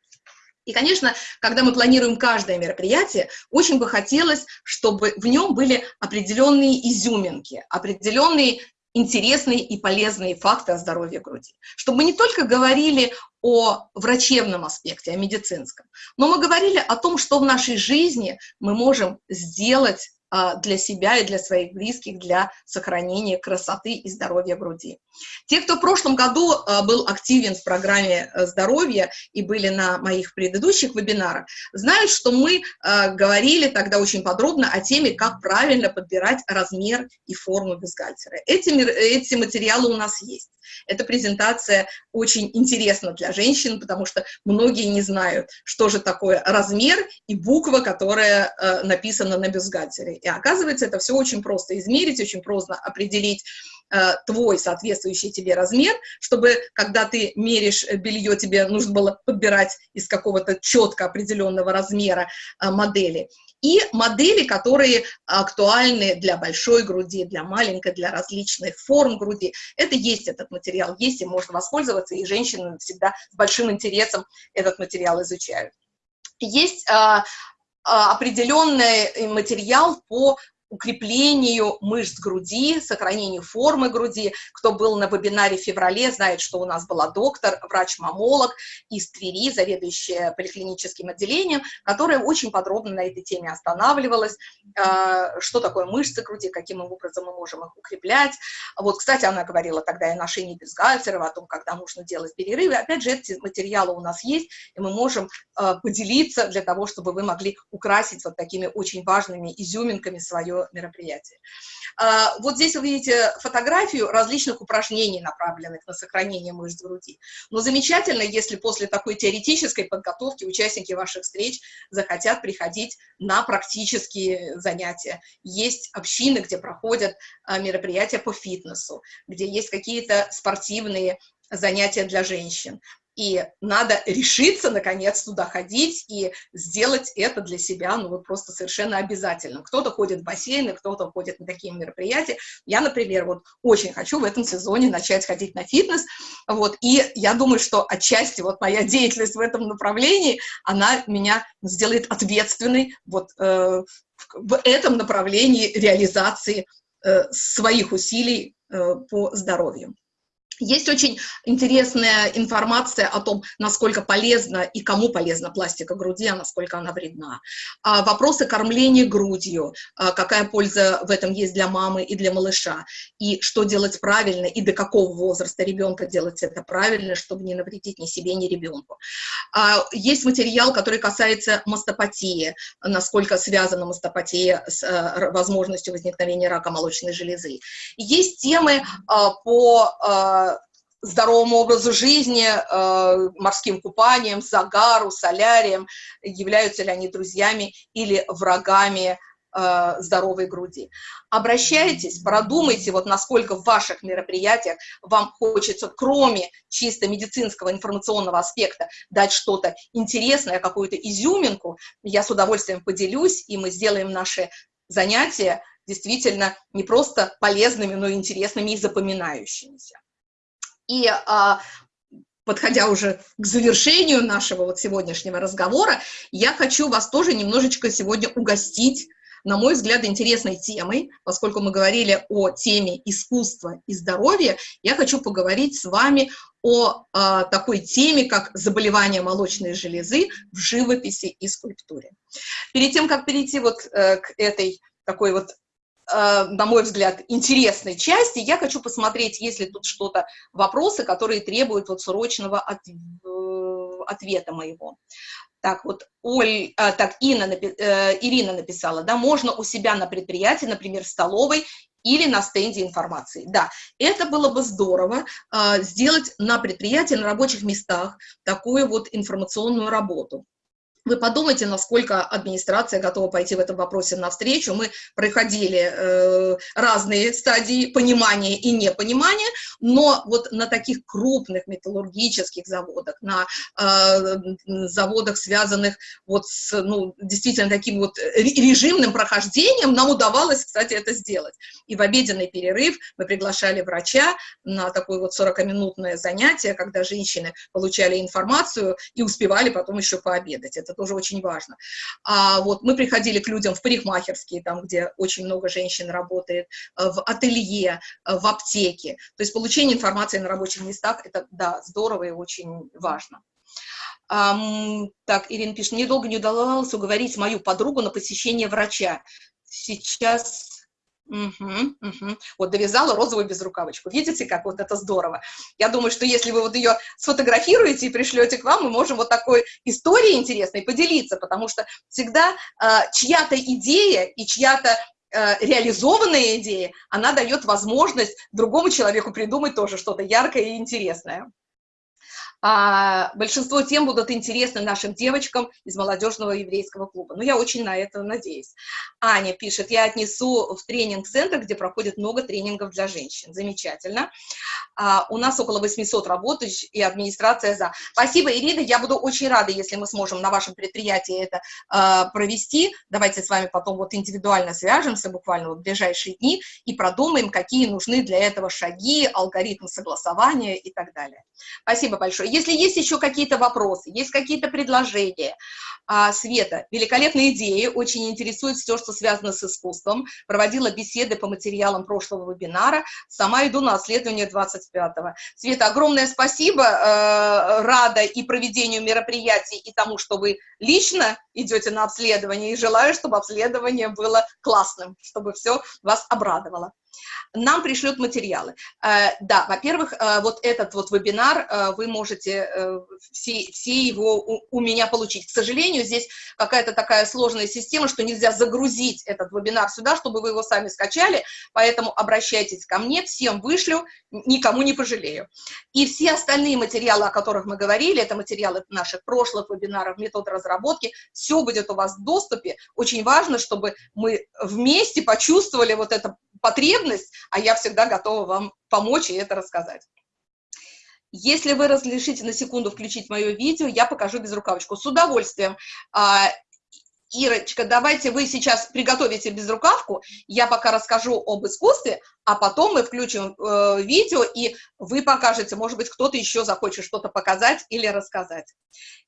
Speaker 1: И, конечно, когда мы планируем каждое мероприятие, очень бы хотелось, чтобы в нем были определенные изюминки, определенные интересные и полезные факты о здоровье груди. Чтобы мы не только говорили о врачебном аспекте, о медицинском, но мы говорили о том, что в нашей жизни мы можем сделать для себя и для своих близких, для сохранения красоты и здоровья груди. Те, кто в прошлом году а, был активен в программе э, здоровья и были на моих предыдущих вебинарах, знают, что мы а, говорили тогда очень подробно о теме, как правильно подбирать размер и форму бюстгальтера. Эти, эти материалы у нас есть. Эта презентация очень интересна для женщин, потому что многие не знают, что же такое размер и буква, которая э, написана на бюстгальтере. И оказывается, это все очень просто измерить, очень просто определить э, твой соответствующий тебе размер, чтобы, когда ты меришь белье, тебе нужно было подбирать из какого-то четко определенного размера э, модели. И модели, которые актуальны для большой груди, для маленькой, для различных форм груди. Это есть этот материал, есть, и можно воспользоваться, и женщины всегда с большим интересом этот материал изучают. Есть а, определенный материал по укреплению мышц груди, сохранению формы груди. Кто был на вебинаре в феврале, знает, что у нас была доктор, врач-мамолог из Твери, заведующая поликлиническим отделением, которая очень подробно на этой теме останавливалась, а, что такое мышцы груди, каким образом мы можем их укреплять. Вот, кстати, она говорила тогда и о ношении бюстгальтеров, о том, когда нужно делать перерывы. Опять же, эти материалы у нас есть, и мы можем а, поделиться для того, чтобы вы могли украсить вот такими очень важными изюминками свое мероприятие. А, вот здесь вы видите фотографию различных упражнений, направленных на сохранение мышц груди. Но замечательно, если после такой теоретической подготовки участники ваших встреч захотят приходить на практические занятия. Есть общины, где проходят а, мероприятия по фитнесу, где есть какие-то спортивные занятия для женщин. И надо решиться, наконец, туда ходить и сделать это для себя, ну, вот просто совершенно обязательно. Кто-то ходит в бассейны, кто-то ходит на такие мероприятия. Я, например, вот очень хочу в этом сезоне начать ходить на фитнес, вот, и я думаю, что отчасти вот моя деятельность в этом направлении, она меня сделает ответственной вот э, в этом направлении реализации э, своих усилий э, по здоровью. Есть очень интересная информация о том, насколько полезна и кому полезна пластика груди, а насколько она вредна. А, вопросы кормления грудью, а, какая польза в этом есть для мамы и для малыша, и что делать правильно, и до какого возраста ребенка делать это правильно, чтобы не навредить ни себе, ни ребенку. А, есть материал, который касается мастопатии, насколько связана мастопатия с а, возможностью возникновения рака молочной железы. Есть темы по здоровому образу жизни, э, морским купанием, загару, солярием, являются ли они друзьями или врагами э, здоровой груди. Обращайтесь, продумайте, вот насколько в ваших мероприятиях вам хочется, кроме чисто медицинского информационного аспекта, дать что-то интересное, какую-то изюминку, я с удовольствием поделюсь, и мы сделаем наши занятия действительно не просто полезными, но и интересными и запоминающимися. И а, подходя уже к завершению нашего вот сегодняшнего разговора, я хочу вас тоже немножечко сегодня угостить на мой взгляд, интересной темой, поскольку мы говорили о теме искусства и здоровья, я хочу поговорить с вами о э, такой теме, как заболевание молочной железы в живописи и скульптуре. Перед тем, как перейти вот э, к этой такой вот на мой взгляд, интересной части, я хочу посмотреть, есть ли тут что-то, вопросы, которые требуют вот срочного от, э, ответа моего. Так, вот Оль, а, так, Инна, э, Ирина написала, да, можно у себя на предприятии, например, в столовой или на стенде информации. Да, это было бы здорово э, сделать на предприятии, на рабочих местах такую вот информационную работу. Вы подумайте, насколько администрация готова пойти в этом вопросе навстречу. Мы проходили э, разные стадии понимания и непонимания, но вот на таких крупных металлургических заводах, на э, заводах, связанных вот с, ну, действительно таким вот режимным прохождением, нам удавалось, кстати, это сделать. И в обеденный перерыв мы приглашали врача на такое вот 40-минутное занятие, когда женщины получали информацию и успевали потом еще пообедать. Это это тоже очень важно. А вот мы приходили к людям в парикмахерские, там, где очень много женщин работает, э, в ателье, э, в аптеке. То есть получение информации на рабочих местах, это, да, здорово и очень важно. Um, так, Ирина пишет, мне долго не удавалось уговорить мою подругу на посещение врача. Сейчас Угу, угу. Вот довязала розовую безрукавочку. Видите, как вот это здорово? Я думаю, что если вы вот ее сфотографируете и пришлете к вам, мы можем вот такой историей интересной поделиться, потому что всегда э, чья-то идея и чья-то э, реализованная идея, она дает возможность другому человеку придумать тоже что-то яркое и интересное а, большинство тем будут интересны нашим девочкам из молодежного еврейского клуба. Ну, я очень на это надеюсь. Аня пишет, я отнесу в тренинг-центр, где проходит много тренингов для женщин. Замечательно. А, у нас около 800 работающих, и администрация за. Спасибо, Ирина, я буду очень рада, если мы сможем на вашем предприятии это а, провести. Давайте с вами потом вот индивидуально свяжемся буквально в ближайшие дни и продумаем, какие нужны для этого шаги, алгоритмы согласования и так далее. Спасибо большое. Если есть еще какие-то вопросы, есть какие-то предложения, а, Света, великолепные идеи, очень интересует все, что связано с искусством. Проводила беседы по материалам прошлого вебинара, сама иду на обследование 25-го. Света, огромное спасибо, э, рада и проведению мероприятий, и тому, что вы лично идете на обследование, и желаю, чтобы обследование было классным, чтобы все вас обрадовало нам пришлют материалы. Э, да, во-первых, э, вот этот вот вебинар, э, вы можете все, все его у, меня получить. К сожалению, здесь какая-то такая сложная система, что нельзя загрузить этот вебинар сюда, чтобы вы его сами скачали, поэтому обращайтесь ко мне, всем вышлю, никому не пожалею. И все остальные материалы, о которых мы говорили, это материалы наших прошлых вебинаров, метод разработки, все будет у вас в доступе. Очень важно, чтобы мы вместе почувствовали вот это потребность, а я всегда готова вам помочь и это рассказать. Если вы разрешите на секунду включить мое видео, я покажу безрукавочку. С удовольствием. Ирочка, давайте вы сейчас приготовите безрукавку, я пока расскажу об искусстве, а потом мы включим э, видео, и вы покажете, может быть, кто-то еще захочет что-то показать или рассказать.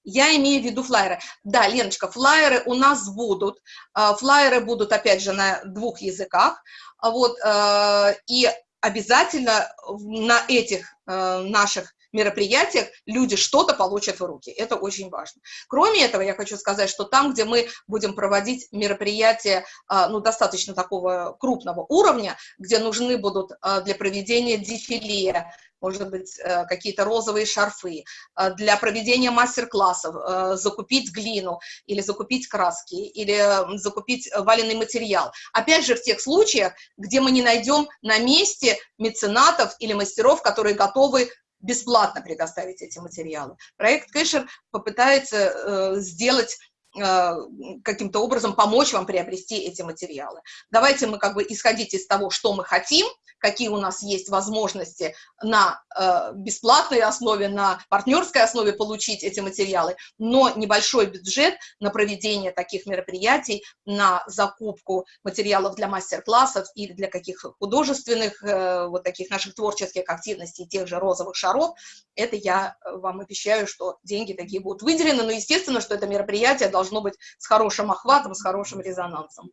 Speaker 1: Я имею в виду флайеры. Да, Леночка, флайеры у нас будут. Э, флайеры будут, опять же, на двух языках. Вот, э, и обязательно на этих э, наших мероприятиях люди что-то получат в руки. Это очень важно. Кроме этого, я хочу сказать, что там, где мы будем проводить мероприятия, а, ну, достаточно такого крупного уровня, где нужны будут а, для проведения дефиле, может быть, э, какие-то розовые шарфы, а, для проведения мастер-классов, э, закупить глину или закупить краски, или закупить валенный материал. Опять же, в тех случаях, где мы не найдем на месте меценатов или мастеров, которые готовы бесплатно предоставить эти материалы. Проект Кэшер попытается э, сделать каким-то образом помочь вам приобрести эти материалы. Давайте мы как бы исходить из того, что мы хотим, какие у нас есть возможности на э, бесплатной основе, на партнерской основе получить эти материалы, но небольшой бюджет на проведение таких мероприятий, на закупку материалов для мастер-классов или для каких художественных, э, вот таких наших творческих активностей, тех же розовых шаров, это я вам обещаю, что деньги такие будут выделены, но естественно, что это мероприятие должно быть с хорошим охватом, с хорошим резонансом.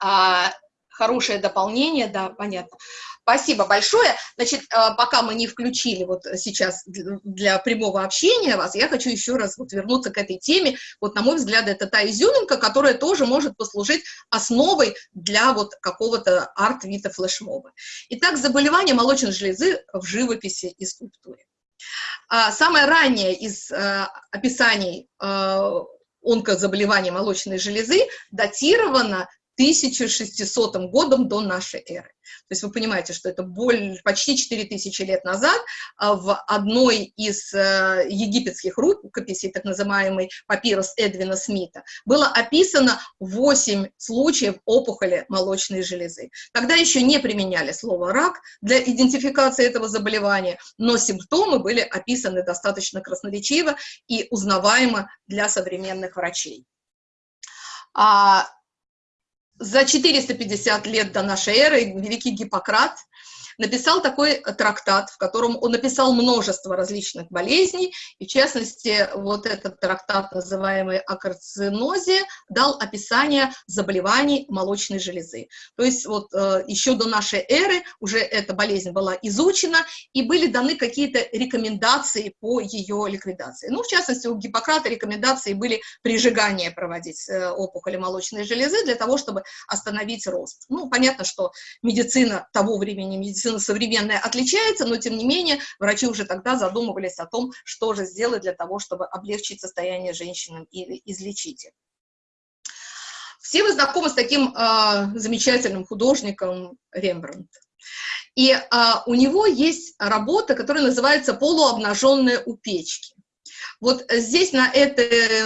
Speaker 1: А, хорошее дополнение, да, понятно. Спасибо большое. Значит, э, пока мы не включили вот сейчас для прямого общения вас, я хочу еще раз вот вернуться к этой теме. Вот, на мой взгляд, это та изюминка, которая тоже может послужить основой для вот какого-то арт-вита флешмоба. Итак, заболевания молочной железы в живописи и скульптуре. А самое раннее из э, описаний онкозаболеваний молочной железы датировано 1600 годом до нашей эры. То есть вы понимаете, что это более, почти 4000 лет назад а, в одной из э, египетских рукописей, так называемый папирус Эдвина Смита, было описано 8 случаев опухоли молочной железы. Тогда еще не применяли слово «рак» для идентификации этого заболевания, но симптомы были описаны достаточно красноречиво и узнаваемо для современных врачей. За 450 лет до нашей эры великий Гиппократ написал такой трактат, в котором он написал множество различных болезней, и в частности, вот этот трактат, называемый о карцинозе, дал описание заболеваний молочной железы. То есть вот э, еще до нашей эры уже эта болезнь была изучена, и были даны какие-то рекомендации по ее ликвидации. Ну, в частности, у Гиппократа рекомендации были прижигание проводить э, опухоли молочной железы для того, чтобы остановить рост. Ну, понятно, что медицина того времени, медицина медицина современная отличается, но тем не менее врачи уже тогда задумывались о том, что же сделать для того, чтобы облегчить состояние женщинам и излечить их. Все вы знакомы с таким э, замечательным художником Рембрандт. И э, у него есть работа, которая называется «Полуобнаженные у печки». Вот здесь на этой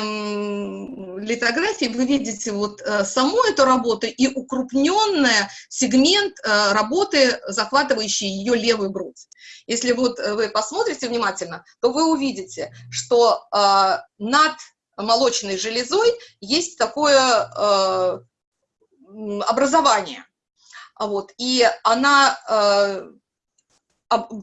Speaker 1: литографии вы видите вот э, саму эту работу и укрупненный сегмент э, работы, захватывающий ее левую грудь. Если вот э, вы посмотрите внимательно, то вы увидите, что над молочной железой есть такое образование. Вот, и она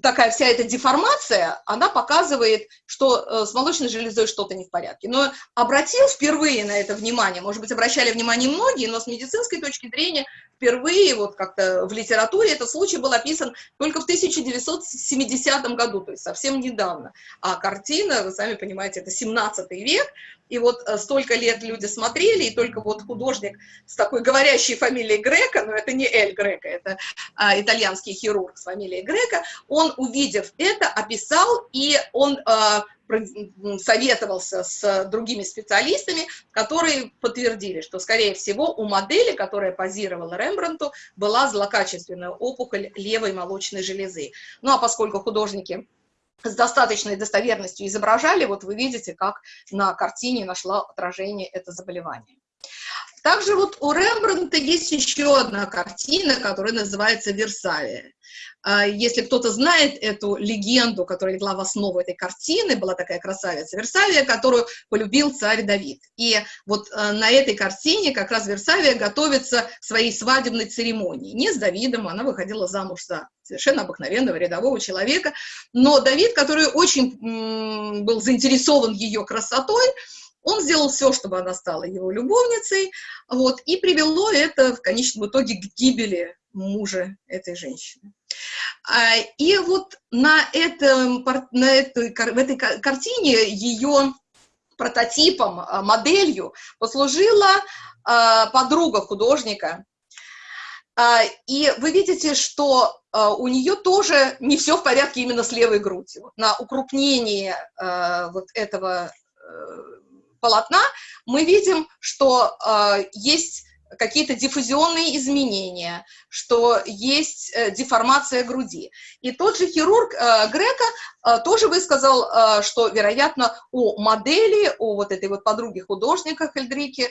Speaker 1: такая вся эта деформация, она показывает, что э, с молочной железой что-то не в порядке. Но обратил впервые на это внимание, может быть, обращали внимание многие, но с медицинской точки зрения впервые вот как-то в литературе этот случай был описан только в 1970 году, то есть совсем недавно. А картина, вы сами понимаете, это 17 век, и вот э, столько лет люди смотрели, и только вот художник с такой говорящей фамилией Грека, но это не Эль Грека, это а, итальянский хирург с фамилией Грека, он, увидев это, описал, и он а, советовался с другими специалистами, которые подтвердили, что, скорее всего, у модели, которая позировала Рембрандту, была злокачественная опухоль левой молочной железы. Ну а поскольку художники с достаточной достоверностью изображали, вот вы видите, как на картине нашла отражение это заболевание. Также вот у Рембрандта есть еще одна картина, которая называется «Версавия». А, если кто-то знает эту легенду, которая легла в основу этой картины, была такая красавица Версавия, которую полюбил царь Давид. И вот а, на этой картине как раз Версавия готовится к своей свадебной церемонии. Не с Давидом, она выходила замуж за совершенно обыкновенного рядового человека, но Давид, который очень был заинтересован ее красотой, он сделал все, чтобы она стала его любовницей, вот, и привело это в конечном итоге к гибели мужа этой женщины. А, и вот на, этом, на этой, в этой картине ее прототипом, а, моделью послужила а, подруга художника. И вы видите, что у нее тоже не все в порядке именно с левой грудью. На укрупнении вот этого э, полотна мы видим, что есть какие-то диффузионные изменения, что есть э, деформация груди. И тот же хирург э, Грека э, тоже высказал, э, что, вероятно, у модели, у вот этой вот подруги художника Хельдрики, э,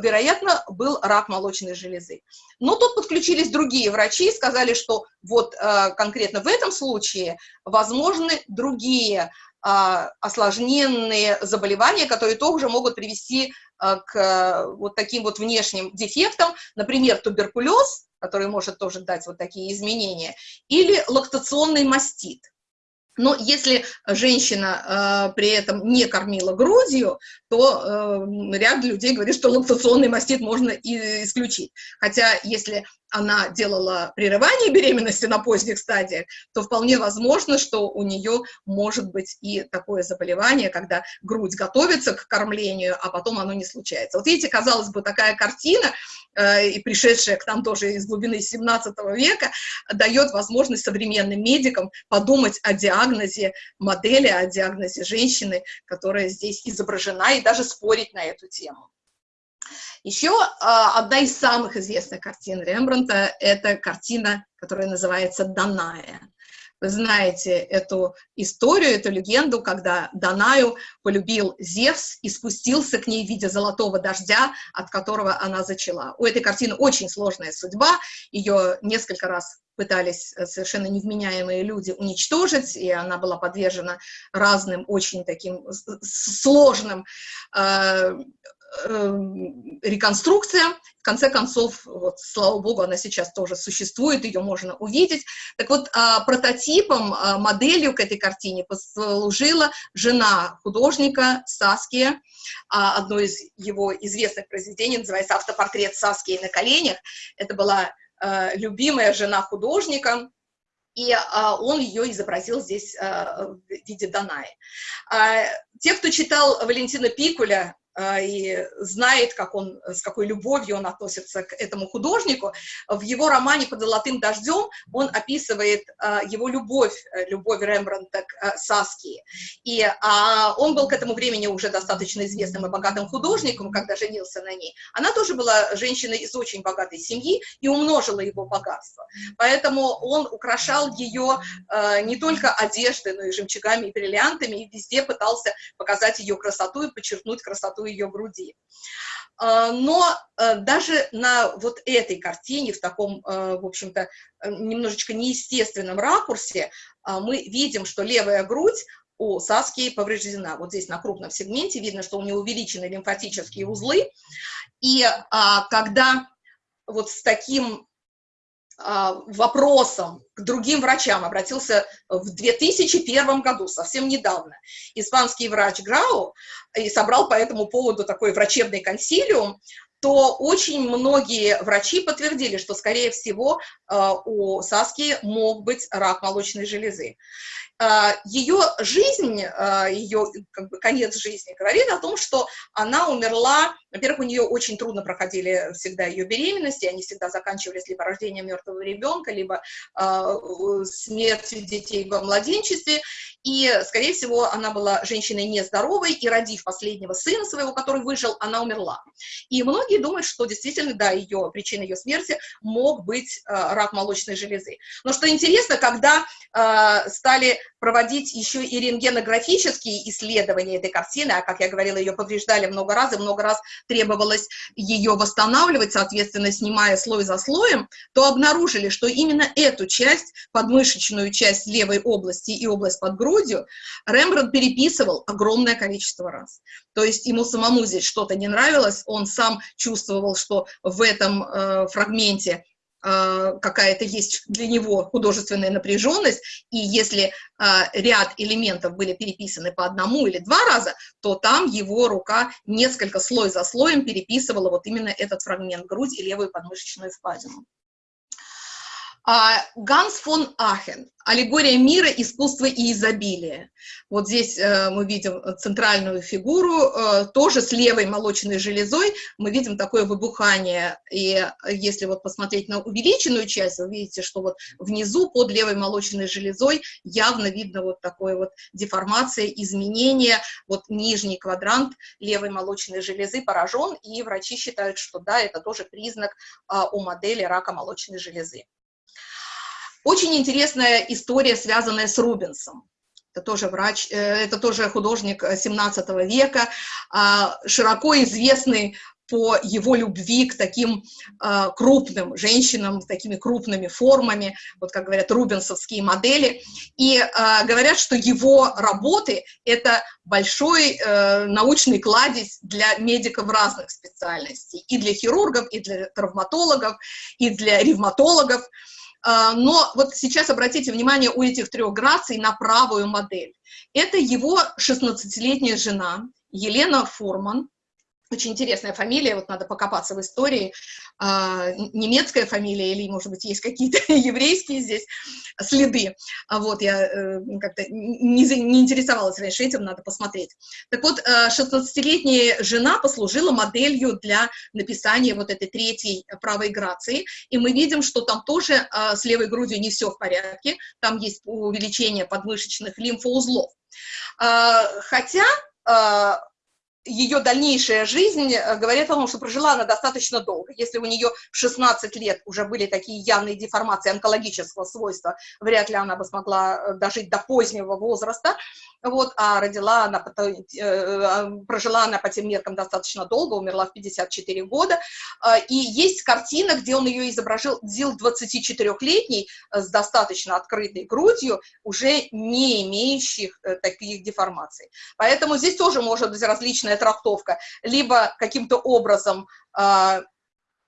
Speaker 1: вероятно, был рак молочной железы. Но тут подключились другие врачи и сказали, что вот э, конкретно в этом случае возможны другие осложненные заболевания, которые тоже могут привести к вот таким вот внешним дефектам, например, туберкулез, который может тоже дать вот такие изменения, или лактационный мастит. Но если женщина э, при этом не кормила грудью, то э, ряд людей говорит, что лактационный мастит можно и исключить. Хотя если она делала прерывание беременности на поздних стадиях, то вполне возможно, что у нее может быть и такое заболевание, когда грудь готовится к кормлению, а потом оно не случается. Вот видите, казалось бы, такая картина, э, и пришедшая к нам тоже из глубины 17 века, дает возможность современным медикам подумать о диагнозе модели, о диагнозе женщины, которая здесь изображена, и даже спорить на эту тему. Еще а, одна из самых известных картин Рембрандта – это картина, которая называется «Даная». Вы знаете эту историю, эту легенду, когда Данаю полюбил Зевс и спустился к ней в виде золотого дождя, от которого она зачала. У этой картины очень сложная судьба, ее несколько раз пытались совершенно невменяемые люди уничтожить, и она была подвержена разным очень таким сложным э, реконструкция. В конце концов, вот, слава богу, она сейчас тоже существует, ее можно увидеть. Так вот, а, прототипом, а, моделью к этой картине послужила жена художника Саския. А, одно из его известных произведений называется «Автопортрет Саскии на коленях». Это была любимая жена художника, и а, он ее изобразил здесь а, в виде Данаи. А, те, кто читал Валентина Пикуля, и знает, как он, с какой любовью он относится к этому художнику. В его романе «Под золотым дождем» он описывает а, его любовь, э, любовь Рембрандта к а, Саскии. И он был к этому времени уже достаточно известным и богатым художником, когда женился на ней. Она тоже была женщиной из очень богатой семьи и умножила его богатство. Поэтому он украшал ее не только одеждой, но и жемчугами и бриллиантами, и везде пытался показать ее красоту и подчеркнуть красоту высоту ее груди. А, но э, даже на вот этой картине, в таком, э, в общем-то, немножечко неестественном ракурсе, а, мы видим, что левая грудь у Саски повреждена. Вот здесь на крупном сегменте видно, что у нее увеличены лимфатические узлы. И а, когда вот с таким вопросом к другим врачам. Обратился в 2001 году, совсем недавно, испанский врач Грау, и собрал по этому поводу такой врачебный консилиум, то очень многие врачи подтвердили, что, скорее всего, а, у Саски мог быть рак молочной железы. А, ее жизнь, ее как бы, конец жизни говорит о том, что она умерла во-первых, у нее очень трудно проходили всегда ее беременности, они всегда заканчивались либо рождением мертвого ребенка, либо э, смертью детей во младенчестве, и, скорее всего, она была женщиной нездоровой, и родив последнего сына своего, который выжил, она умерла. И многие думают, что действительно, да, ее, причиной ее смерти мог быть э, рак молочной железы. Но что интересно, когда э, стали проводить еще и рентгенографические исследования этой картины, а, как я говорила, ее повреждали много раз, и много раз требовалось ее восстанавливать, соответственно, снимая слой за слоем, то обнаружили, что именно эту часть, подмышечную часть левой области и область под грудью, Рембрандт переписывал огромное количество раз. То есть ему самому здесь что-то не нравилось, он сам чувствовал, что в этом э, фрагменте Э, какая-то есть для него художественная напряженность, и если э, ряд элементов были переписаны по одному или два раза, то там его рука несколько слой за слоем переписывала вот именно этот фрагмент грудь и левую подмышечную впадину. А, Ганс фон Ахен «Аллегория мира, искусства и изобилия». Вот здесь э, мы видим центральную фигуру, э, тоже с левой молочной железой мы видим такое выбухание. И если вот посмотреть на увеличенную часть, вы видите, что вот внизу под левой молочной железой явно видно вот такое вот деформация, изменение. Вот нижний квадрант левой молочной железы поражен, и врачи считают, что да, это тоже признак у модели рака молочной железы. Очень интересная история, связанная с Рубенсом. Это тоже врач, э, это тоже художник 17 века, а, широко известный по его любви к таким э, крупным женщинам, с такими крупными формами, вот как говорят, рубенсовские модели. И э, говорят, что его работы — это большой э, научный кладезь для медиков разных специальностей, и для хирургов, и для травматологов, и для ревматологов. А, но вот сейчас обратите внимание у этих трех граций на правую модель. Это его 16-летняя жена Елена Форман, очень интересная фамилия, вот надо покопаться в истории, а, немецкая фамилия или, может быть, есть какие-то еврейские здесь следы. А вот я э, как-то не, не интересовалась раньше этим, надо посмотреть. Так вот, 16-летняя э, жена послужила моделью для написания вот этой третьей правой грации, и мы видим, что там тоже э, с левой грудью не все в порядке, там есть увеличение подмышечных лимфоузлов. А, хотя ее дальнейшая жизнь э, говорит о том, что прожила она достаточно долго. Если у нее в 16 лет уже были такие явные деформации онкологического свойства, вряд ли она бы смогла э, дожить до позднего возраста, вот, а родила она, э, а, прожила она по тем меркам достаточно долго, умерла в 54 года, и есть картина, где он ее изобразил 24-летней с достаточно открытой грудью, уже не имеющих таких деформаций. Поэтому здесь тоже может быть различная разная трактовка. Либо каким-то образом э,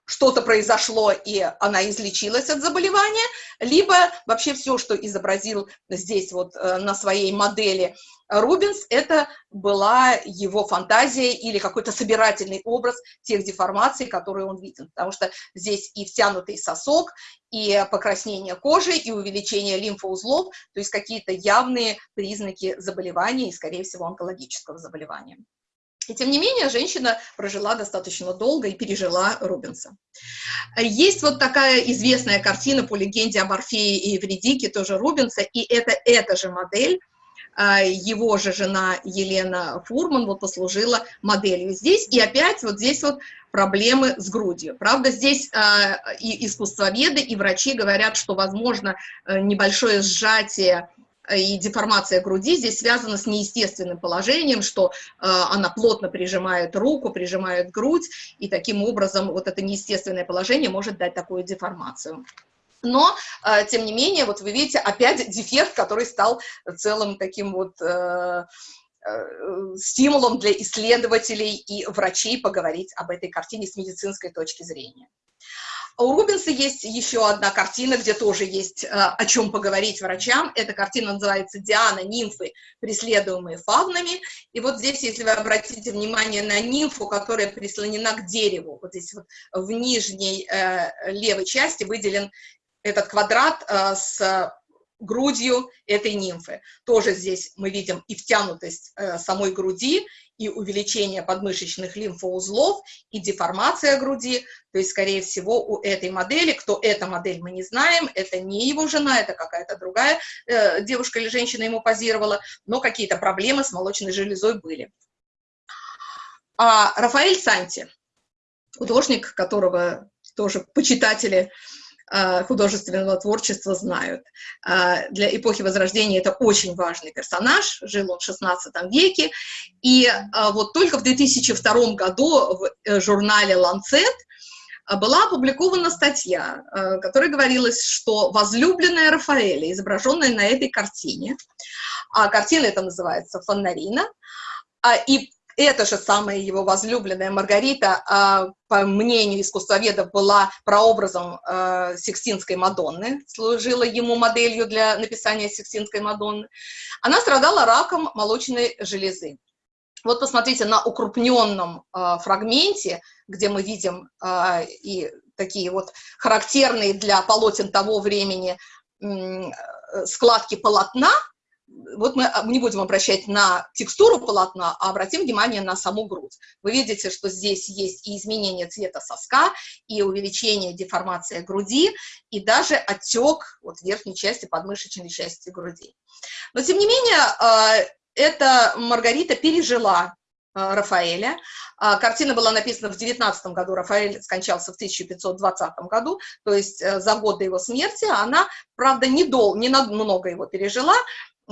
Speaker 1: что-то произошло, и она излечилась от заболевания, либо вообще все, что изобразил здесь вот э, на своей модели Рубинс, это была его фантазия или какой-то собирательный образ тех деформаций, которые он видел. Потому что здесь и втянутый сосок, и покраснение кожи, и увеличение лимфоузлов, то есть какие-то явные признаки заболевания, и, скорее всего, онкологического заболевания. И тем не менее, женщина прожила достаточно долго и пережила Рубенса. Есть вот такая известная картина по легенде об Орфее и Евредике, тоже Рубенса, и это эта же модель, а, его же жена Елена Фурман вот послужила моделью здесь, и опять вот здесь вот проблемы с грудью. Правда, здесь э, и искусствоведы, и врачи говорят, что, возможно, э, небольшое сжатие и деформация груди здесь связана с неестественным положением, что э, она плотно прижимает руку, прижимает грудь, и таким образом вот это неестественное положение может дать такую деформацию. Но, э, тем не менее, вот вы видите, опять дефект, который стал целым таким вот э, э, стимулом для исследователей и врачей поговорить об этой картине с медицинской точки зрения. У Рубенса есть еще одна картина, где тоже есть э, о чем поговорить врачам. Эта картина называется «Диана, нимфы, преследуемые фавнами». И вот здесь, если вы обратите внимание на нимфу, которая прислонена к дереву, вот здесь вот в нижней э, левой части выделен этот квадрат э, с грудью этой нимфы. Тоже здесь мы видим и втянутость самой груди, и увеличение подмышечных лимфоузлов, и деформация груди. То есть, скорее всего, у этой модели, кто эта модель, мы не знаем, это не его жена, это какая-то другая э, девушка или женщина ему позировала, но какие-то проблемы с молочной железой были. А Рафаэль Санти, художник, которого тоже почитатели Э, художественного творчества знают. Э, для эпохи Возрождения это очень важный персонаж, жил он в XVI веке, и э, вот только в 2002 году в журнале «Ланцет» была опубликована статья, в которой говорилось, что возлюбленная Рафаэля, изображенная на этой картине, а картина эта называется «Фонарина», и эта же самая его возлюбленная Маргарита, а, по мнению искусствоведов, была прообразом а, Сикстинской Мадонны, служила ему моделью для написания Сикстинской Мадонны. Она страдала раком молочной железы. Вот посмотрите на укрупненном э, фрагменте, где мы видим э, и такие вот характерные для полотен того времени складки полотна, вот мы не будем обращать на текстуру полотна, а обратим внимание на саму грудь. Вы видите, что здесь есть и изменение цвета соска, и увеличение деформации груди, и даже отек вот верхней части подмышечной части груди. Но, тем не менее, э, эта Маргарита пережила э, Рафаэля. А, картина была написана в 19 году, Рафаэль скончался в 1520 году, то есть э, за год до его смерти. Она, правда, не, дол, много его пережила,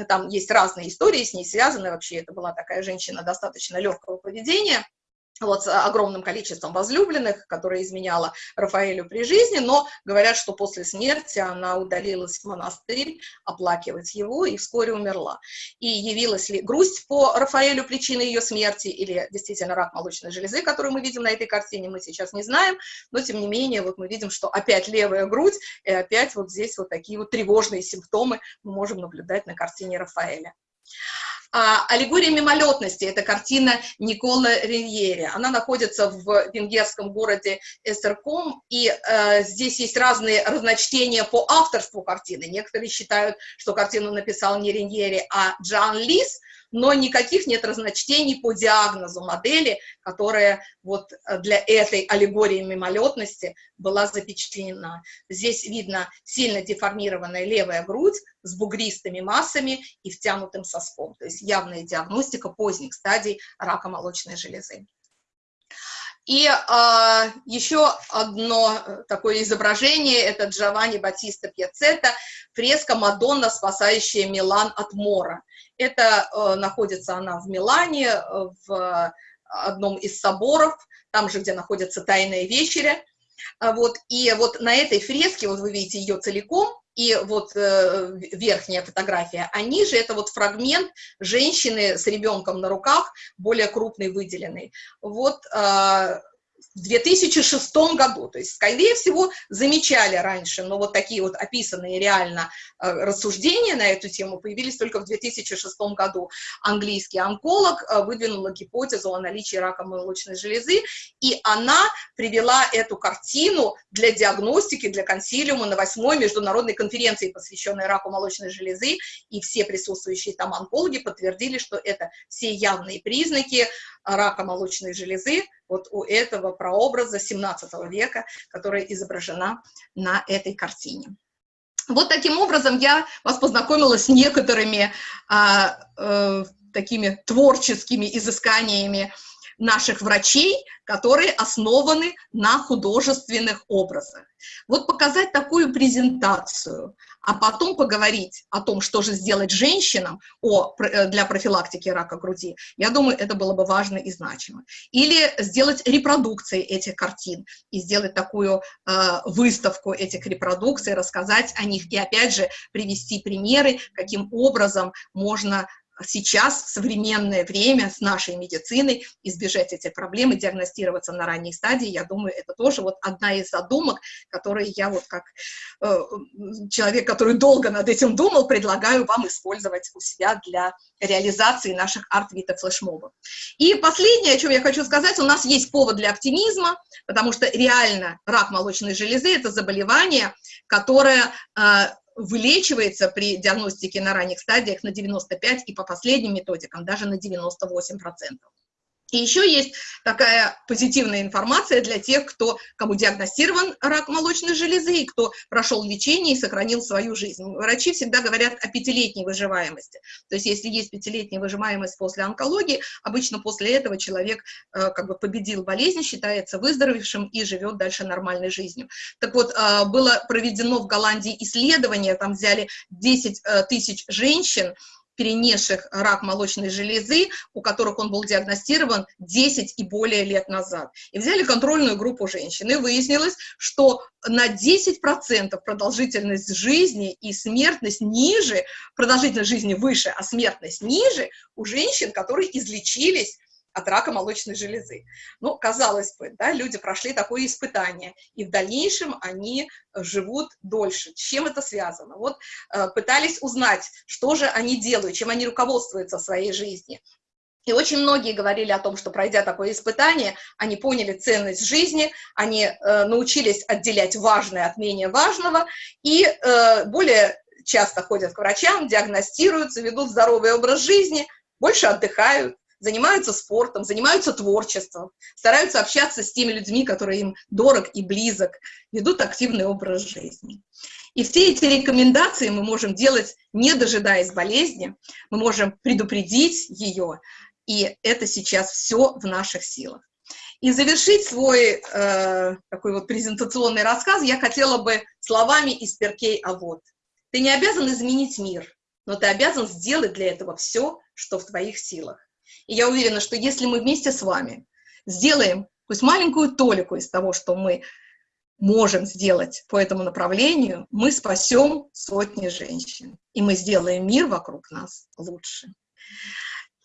Speaker 1: там есть разные истории с ней связаны, вообще это была такая женщина достаточно легкого поведения, вот, с огромным количеством возлюбленных, которая изменяла Рафаэлю при жизни, но говорят, что после смерти она удалилась в монастырь оплакивать его и вскоре умерла. И явилась ли грусть по Рафаэлю причиной ее смерти или действительно рак молочной железы, который мы видим на этой картине, мы сейчас не знаем, но тем не менее вот мы видим, что опять левая грудь и опять вот здесь вот такие вот тревожные симптомы мы можем наблюдать на картине Рафаэля. А, «Аллегория мимолетности» — это картина Никола Риньери. Она находится в венгерском городе Эстерком, и э, здесь есть разные разночтения по авторству картины. Некоторые считают, что картину написал не Риньери, а Джан Лис — но никаких нет разночтений по диагнозу модели, которая вот э, для этой аллегории мимолетности была запечатлена. Здесь видно сильно деформированная левая грудь с бугристыми массами и втянутым соском, то есть явная диагностика поздних стадий рака молочной железы. И э, еще одно такое изображение, это Джованни Батиста Пьяцетта, фреска «Мадонна, спасающая Милан от мора». Это э, находится она в Милане, э, в одном из соборов, там же, где находится Тайная вечеря. А вот, и вот на этой фреске, вот вы видите ее целиком, и вот э, верхняя фотография, а ниже это вот фрагмент женщины с ребенком на руках, более крупный, выделенный. Вот э, в 2006 году, то есть, скорее всего, замечали раньше, но вот такие вот описанные реально э, рассуждения на эту тему появились только в 2006 году. Английский онколог э, выдвинула гипотезу о наличии рака молочной железы, и она привела эту картину для диагностики, для консилиума на восьмой международной конференции, посвященной раку молочной железы, и все присутствующие там онкологи подтвердили, что это все явные признаки рака молочной железы, вот у этого прообраза 17 века, которая изображена на этой картине. Вот таким образом я вас познакомила с некоторыми а, а, такими творческими изысканиями наших врачей, которые основаны на художественных образах. Вот показать такую презентацию, а потом поговорить о том, что же сделать женщинам о, э, для профилактики рака груди, я думаю, это было бы важно и значимо. Или сделать репродукции этих картин и сделать такую э, выставку этих репродукций, рассказать о них и, опять же, привести примеры, каким образом можно сейчас, в современное время, с нашей медициной, избежать этих проблем и диагностироваться на ранней стадии, я думаю, это тоже вот одна из задумок, которые я вот как э, человек, который долго над этим думал, предлагаю вам использовать у себя для реализации наших арт-вита флешмобов. И последнее, о чем я хочу сказать, у нас есть повод для оптимизма, потому что реально рак молочной железы – это заболевание, которое э, вылечивается при диагностике на ранних стадиях на 95 и по последним методикам даже на 98 процентов. И еще есть такая позитивная информация для тех, кто, кому диагностирован рак молочной железы и кто прошел лечение и сохранил свою жизнь. Врачи всегда говорят о пятилетней выживаемости. То есть если есть пятилетняя выживаемость после онкологии, обычно после этого человек э, как бы победил болезнь, считается выздоровевшим и живет дальше нормальной жизнью. Так вот, э, было проведено в Голландии исследование, там взяли 10 э, тысяч женщин, перенесших рак молочной железы, у которых он был диагностирован 10 и более лет назад. И взяли контрольную группу женщин, и выяснилось, что на 10% продолжительность жизни и смертность ниже, продолжительность жизни выше, а смертность ниже у женщин, которые излечились от рака молочной железы. Ну, казалось бы, да, люди прошли такое испытание, и в дальнейшем они живут дольше. С чем это связано? Вот э, пытались узнать, что же они делают, чем они руководствуются в своей жизни. И очень многие говорили о том, что пройдя такое испытание, они поняли ценность жизни, они э, научились отделять важное от менее важного и э, более часто ходят к врачам, диагностируются, ведут здоровый образ жизни, больше отдыхают, занимаются спортом, занимаются творчеством, стараются общаться с теми людьми, которые им дорог и близок, ведут активный образ жизни. И все эти рекомендации мы можем делать, не дожидаясь болезни, мы можем предупредить ее, и это сейчас все в наших силах. И завершить свой э, такой вот презентационный рассказ я хотела бы словами из Перкей Авод. Ты не обязан изменить мир, но ты обязан сделать для этого все, что в твоих силах. И я уверена, что если мы вместе с вами сделаем пусть маленькую толику из того, что мы можем сделать по этому направлению, мы спасем сотни женщин, и мы сделаем мир вокруг нас лучше.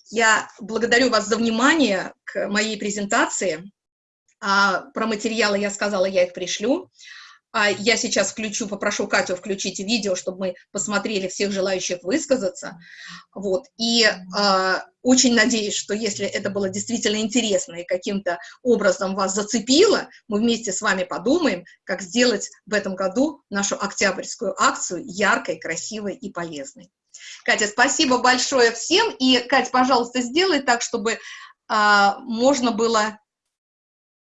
Speaker 1: Я благодарю вас за внимание к моей презентации. А про материалы я сказала, я их пришлю. А я сейчас включу, попрошу Катю включить видео, чтобы мы посмотрели всех желающих высказаться. Вот. И э, очень надеюсь, что если это было действительно интересно и каким-то образом вас зацепило, мы вместе с вами подумаем, как сделать в этом году нашу октябрьскую акцию яркой, красивой и полезной. Катя, спасибо большое всем. И, Катя, пожалуйста, сделай так, чтобы э, можно было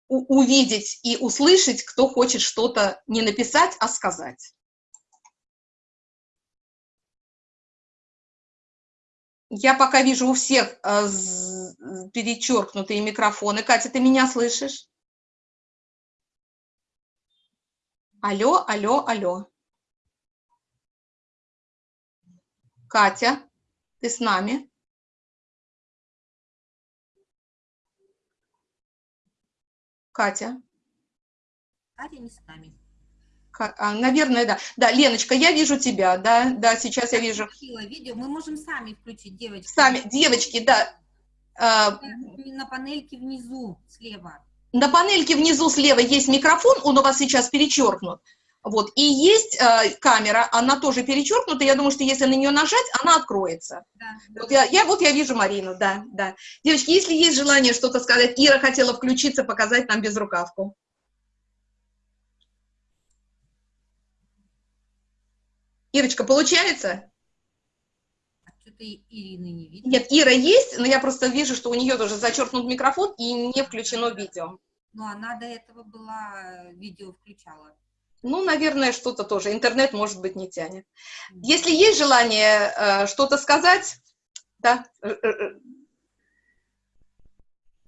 Speaker 1: увидеть и услышать, кто хочет что-то не написать, а сказать. Я пока вижу у всех э, перечеркнутые микрофоны. Катя, ты меня слышишь? Алло, алло, алло. Катя, ты с нами? Катя?
Speaker 2: Катя не с нами.
Speaker 1: А, наверное, да. Да, Леночка, я вижу тебя, да, да, сейчас я вижу.
Speaker 2: Видео. Мы можем сами включить, девочки.
Speaker 1: Сами, девочки, да.
Speaker 2: А, на панельке внизу, слева.
Speaker 1: На панельке внизу слева есть микрофон, он у вас сейчас перечеркнут. Вот, и есть э, камера, она тоже перечеркнута, я думаю, что если на нее нажать, она откроется. Да, да. Вот, я, я, вот я вижу Марину, да, да. Девочки, если есть желание что-то сказать, Ира хотела включиться, показать нам безрукавку. Ирочка, получается?
Speaker 2: А что-то Ирины не видно.
Speaker 1: Нет, Ира есть, но я просто вижу, что у нее тоже зачеркнут микрофон и не включено видео.
Speaker 2: Ну, она до этого была, видео включала.
Speaker 1: Ну, наверное, что-то тоже. Интернет, может быть, не тянет. Если есть желание э, что-то сказать, да. Э, э, э.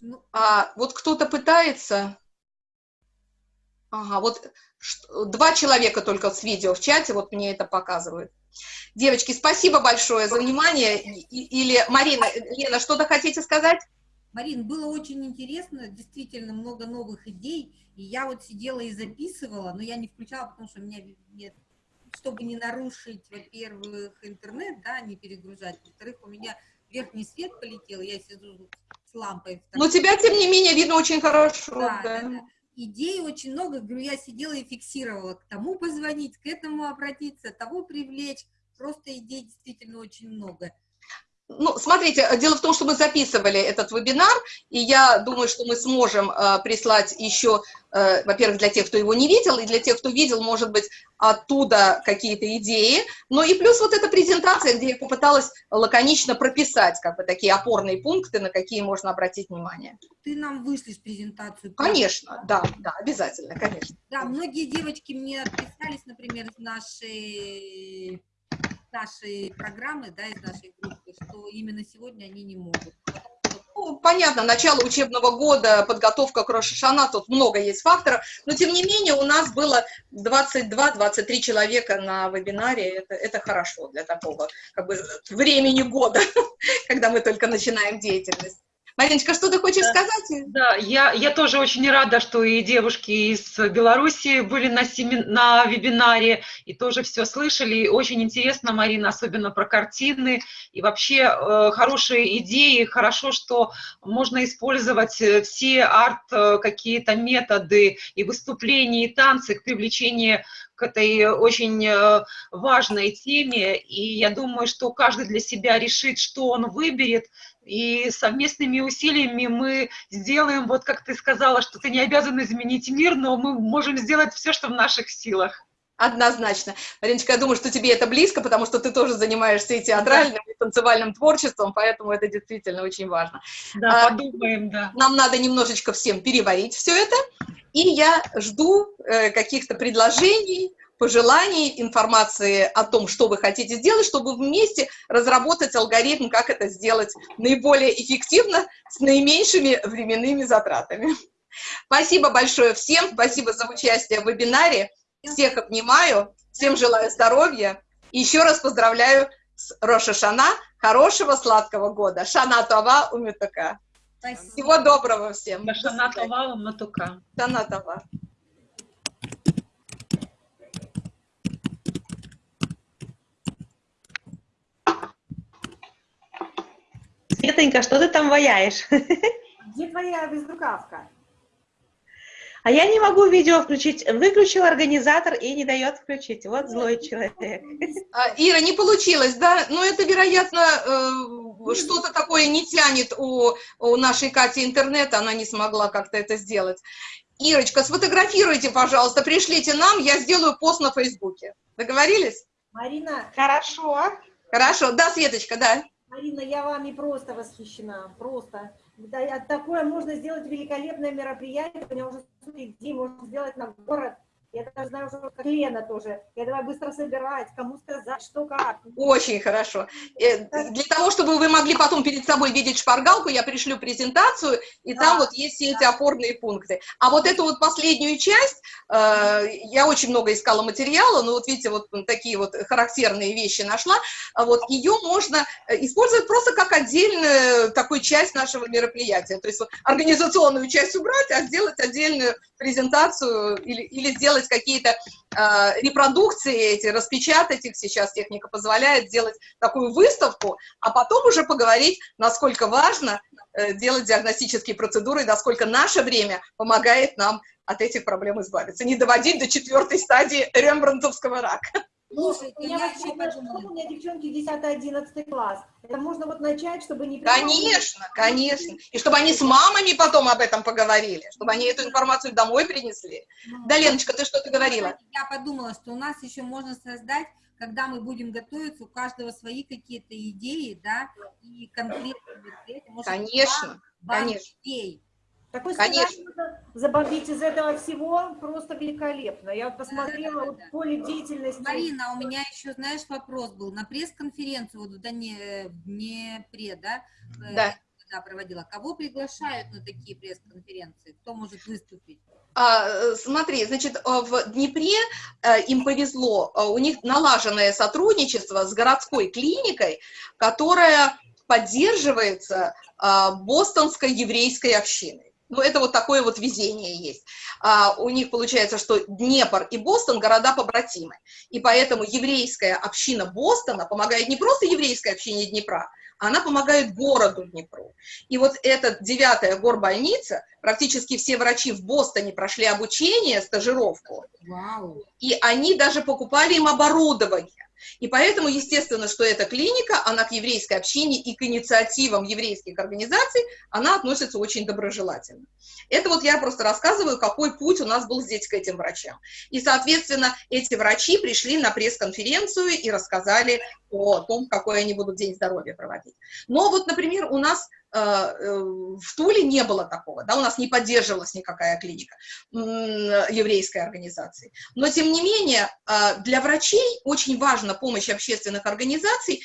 Speaker 1: Ну, а вот кто-то пытается... Ага, вот два человека только с видео в чате, вот мне это показывают. Девочки, спасибо большое за внимание. Или, Марина, Лена, что-то хотите сказать?
Speaker 2: Марин, было очень интересно, действительно много новых идей, и я вот сидела и записывала, но я не включала, потому что у меня нет, чтобы не нарушить, во-первых, интернет, да, не перегружать, во-вторых, у меня верхний свет полетел, я сижу с лампой.
Speaker 1: Но тебя, тем не менее, видно очень хорошо. Да,
Speaker 2: да. Да, да. Идей очень много, говорю, я сидела и фиксировала, к тому позвонить, к этому обратиться, того привлечь, просто идей действительно очень много.
Speaker 1: Ну, смотрите, дело в том, что мы записывали этот вебинар, и я думаю, что мы сможем э, прислать еще, э, во-первых, для тех, кто его не видел, и для тех, кто видел, может быть, оттуда какие-то идеи. Но и плюс вот эта презентация, где я попыталась лаконично прописать как бы такие опорные пункты, на какие можно обратить внимание.
Speaker 2: Ты нам вышлешь презентацию?
Speaker 1: Конечно, да, да, обязательно, конечно.
Speaker 2: Да, многие девочки мне отписались, например, из нашей нашей программы, да, из нашей группы, что именно сегодня они не могут.
Speaker 1: Ну, понятно, начало учебного года, подготовка к Рошашана, тут много есть факторов, но тем не менее у нас было 22-23 человека на вебинаре, это, это хорошо для такого как бы времени года, когда мы только начинаем деятельность. Мариночка, что ты хочешь да, сказать?
Speaker 3: Да, я, я тоже очень рада, что и девушки из Беларуси были на, семи, на вебинаре и тоже все слышали. Очень интересно, Марина, особенно про картины и вообще э, хорошие идеи. Хорошо, что можно использовать э, все арт э, какие-то методы и выступления, и танцы к привлечению к этой очень э, важной теме, и я думаю, что каждый для себя решит, что он выберет, и совместными усилиями мы сделаем, вот как ты сказала, что ты не обязан изменить мир, но мы можем сделать все, что в наших силах.
Speaker 1: Однозначно. Мариночка, я думаю, что тебе это близко, потому что ты тоже занимаешься и театральным, и танцевальным творчеством, поэтому это действительно очень важно.
Speaker 3: Да, а, подумаем, да.
Speaker 1: Нам надо немножечко всем переварить все это, и я жду э, каких-то предложений, пожеланий, информации о том, что вы хотите сделать, чтобы вместе разработать алгоритм, как это сделать наиболее эффективно, с наименьшими временными затратами. Спасибо большое всем, спасибо за участие в вебинаре. Всех обнимаю, всем желаю здоровья. И еще раз поздравляю с Роша Шана, хорошего сладкого года. Шана Това Умютака. Всего доброго всем.
Speaker 3: Шана Това Умютака.
Speaker 1: Шана Това.
Speaker 4: Светонька, что ты там ваяешь?
Speaker 2: Где твоя безрукавка?
Speaker 4: А я не могу видео включить. Выключил организатор и не дает включить. Вот злой человек.
Speaker 1: А, Ира, не получилось, да? Но это, вероятно, э, что-то такое не тянет у, у нашей Кати интернет, она не смогла как-то это сделать. Ирочка, сфотографируйте, пожалуйста, пришлите нам, я сделаю пост на Фейсбуке. Договорились?
Speaker 2: Марина.
Speaker 4: Хорошо.
Speaker 1: Хорошо, да, Светочка, да.
Speaker 2: Марина, я вами просто восхищена, просто. Да, такое можно сделать великолепное мероприятие, у меня уже идей можно сделать на город, я даже знаю, что как Лена тоже. Я давай быстро собирать, кому сказать, что как.
Speaker 1: Очень хорошо. Э, для того, чтобы вы могли потом перед собой видеть шпаргалку, я пришлю презентацию, и да. там вот есть все эти опорные пункты. А вот эту вот последнюю часть, э, я очень много искала материала, но вот видите, вот такие вот характерные вещи нашла, а вот ее можно э, использовать просто как отдельную такую часть нашего мероприятия. То есть вот организационную часть убрать, а сделать отдельную презентацию или, или сделать какие-то э, репродукции эти, распечатать их, сейчас техника позволяет сделать такую выставку, а потом уже поговорить, насколько важно э, делать диагностические процедуры, насколько наше время помогает нам от этих проблем избавиться, не доводить до четвертой стадии рембрандтовского рака.
Speaker 2: Слушайте, у меня, я подумала, у меня девчонки 10-11 класс. Это можно вот начать, чтобы не...
Speaker 1: Конечно, конечно. И чтобы они с мамами потом об этом поговорили, чтобы они эту информацию домой принесли. Ну, да, Леночка, ты что-то говорила?
Speaker 2: Я подумала, что у нас еще можно создать когда мы будем готовиться, у каждого свои какие-то идеи, да, и конкретные
Speaker 1: Может, конечно, конечно.
Speaker 2: идей, такой Конечно. забомбить из этого всего просто великолепно. Я вот посмотрела да, да, да, вот поле деятельности. Марина, у меня еще, знаешь, вопрос был. На пресс-конференцию вот в, Дане, в Днепре, да,
Speaker 1: э, да.
Speaker 2: когда проводила, кого приглашают на такие пресс-конференции? Кто может выступить?
Speaker 1: А, смотри, значит, в Днепре э, им повезло, у них налаженное сотрудничество с городской клиникой, которая поддерживается а, бостонской еврейской общиной. Ну, это вот такое вот везение есть. А, у них получается, что Днепр и Бостон – города побратимы. И поэтому еврейская община Бостона помогает не просто еврейской общине Днепра, она помогает городу Днепру. И вот эта девятая горбольница, практически все врачи в Бостоне прошли обучение, стажировку. Вау. И они даже покупали им оборудование. И поэтому, естественно, что эта клиника, она к еврейской общине и к инициативам еврейских организаций, она относится очень доброжелательно. Это вот я просто рассказываю, какой путь у нас был здесь к этим врачам. И, соответственно, эти врачи пришли на пресс-конференцию и рассказали о том, какой они будут День здоровья проводить. Но вот, например, у нас в Туле не было такого, да, у нас не поддерживалась никакая клиника еврейской организации. Но, тем не менее, э, для врачей очень важна помощь общественных организаций,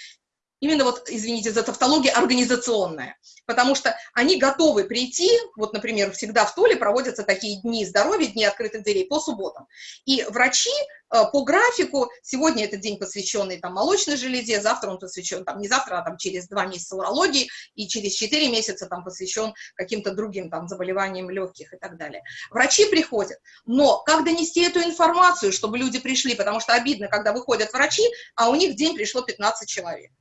Speaker 1: именно вот, извините за тавтологию, организационная, потому что они готовы прийти, вот, например, всегда в Толе проводятся такие дни здоровья, дни открытых дверей по субботам, и врачи э, по графику, сегодня это день, посвященный там молочной железе, завтра он посвящен, там не завтра, а там через два месяца урологии, и через четыре месяца там посвящен каким-то другим там заболеваниям легких и так далее. Врачи приходят, но как донести эту информацию, чтобы люди пришли, потому что обидно, когда выходят врачи, а у них день пришло 15 человек.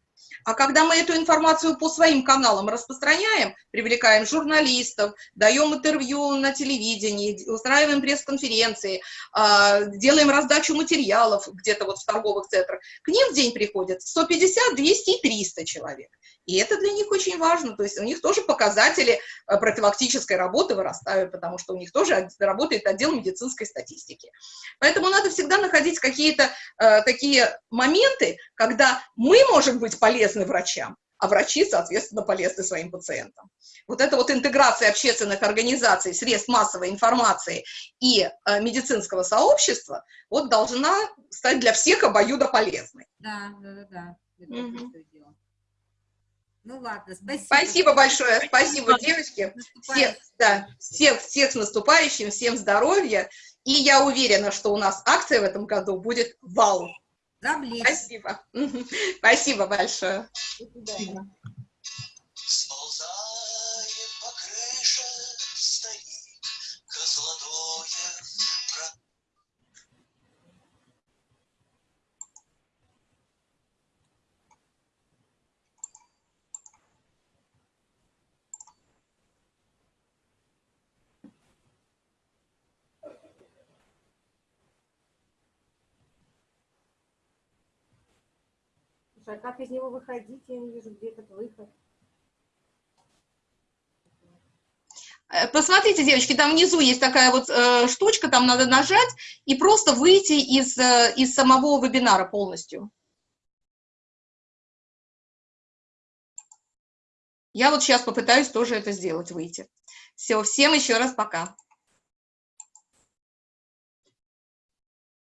Speaker 1: А когда мы эту информацию по своим каналам распространяем, привлекаем журналистов, даем интервью на телевидении, устраиваем пресс-конференции, а, делаем раздачу материалов где-то вот в торговых центрах, к ним в день приходят 150, 200 и 300 человек. И это для них очень важно, то есть у них тоже показатели э, профилактической работы вырастают, потому что у них тоже работает отдел медицинской статистики. Поэтому надо всегда находить какие-то э, такие моменты, когда мы можем быть полезны врачам, а врачи, соответственно, полезны своим пациентам. Вот эта вот интеграция общественных организаций, средств массовой информации и э, медицинского сообщества вот должна стать для всех обоюдо полезной.
Speaker 2: Да, да, да, да. Это
Speaker 1: Мгм.
Speaker 2: точно дело. Ну ладно, спасибо.
Speaker 1: Спасибо большое, спасибо, девочки. Всех, да, всех, всех с наступающим, всем здоровья. И я уверена, что у нас акция в этом году будет вау.
Speaker 2: Завлечь.
Speaker 1: Спасибо. Спасибо большое.
Speaker 2: До свидания. А как из него выходить? Я не вижу, где этот выход.
Speaker 1: Э, Посмотрите, девочки, там внизу есть такая вот э, штучка, там надо нажать и просто выйти из, э, из самого вебинара полностью. Я вот сейчас попытаюсь тоже это сделать, выйти. Все, всем еще раз пока.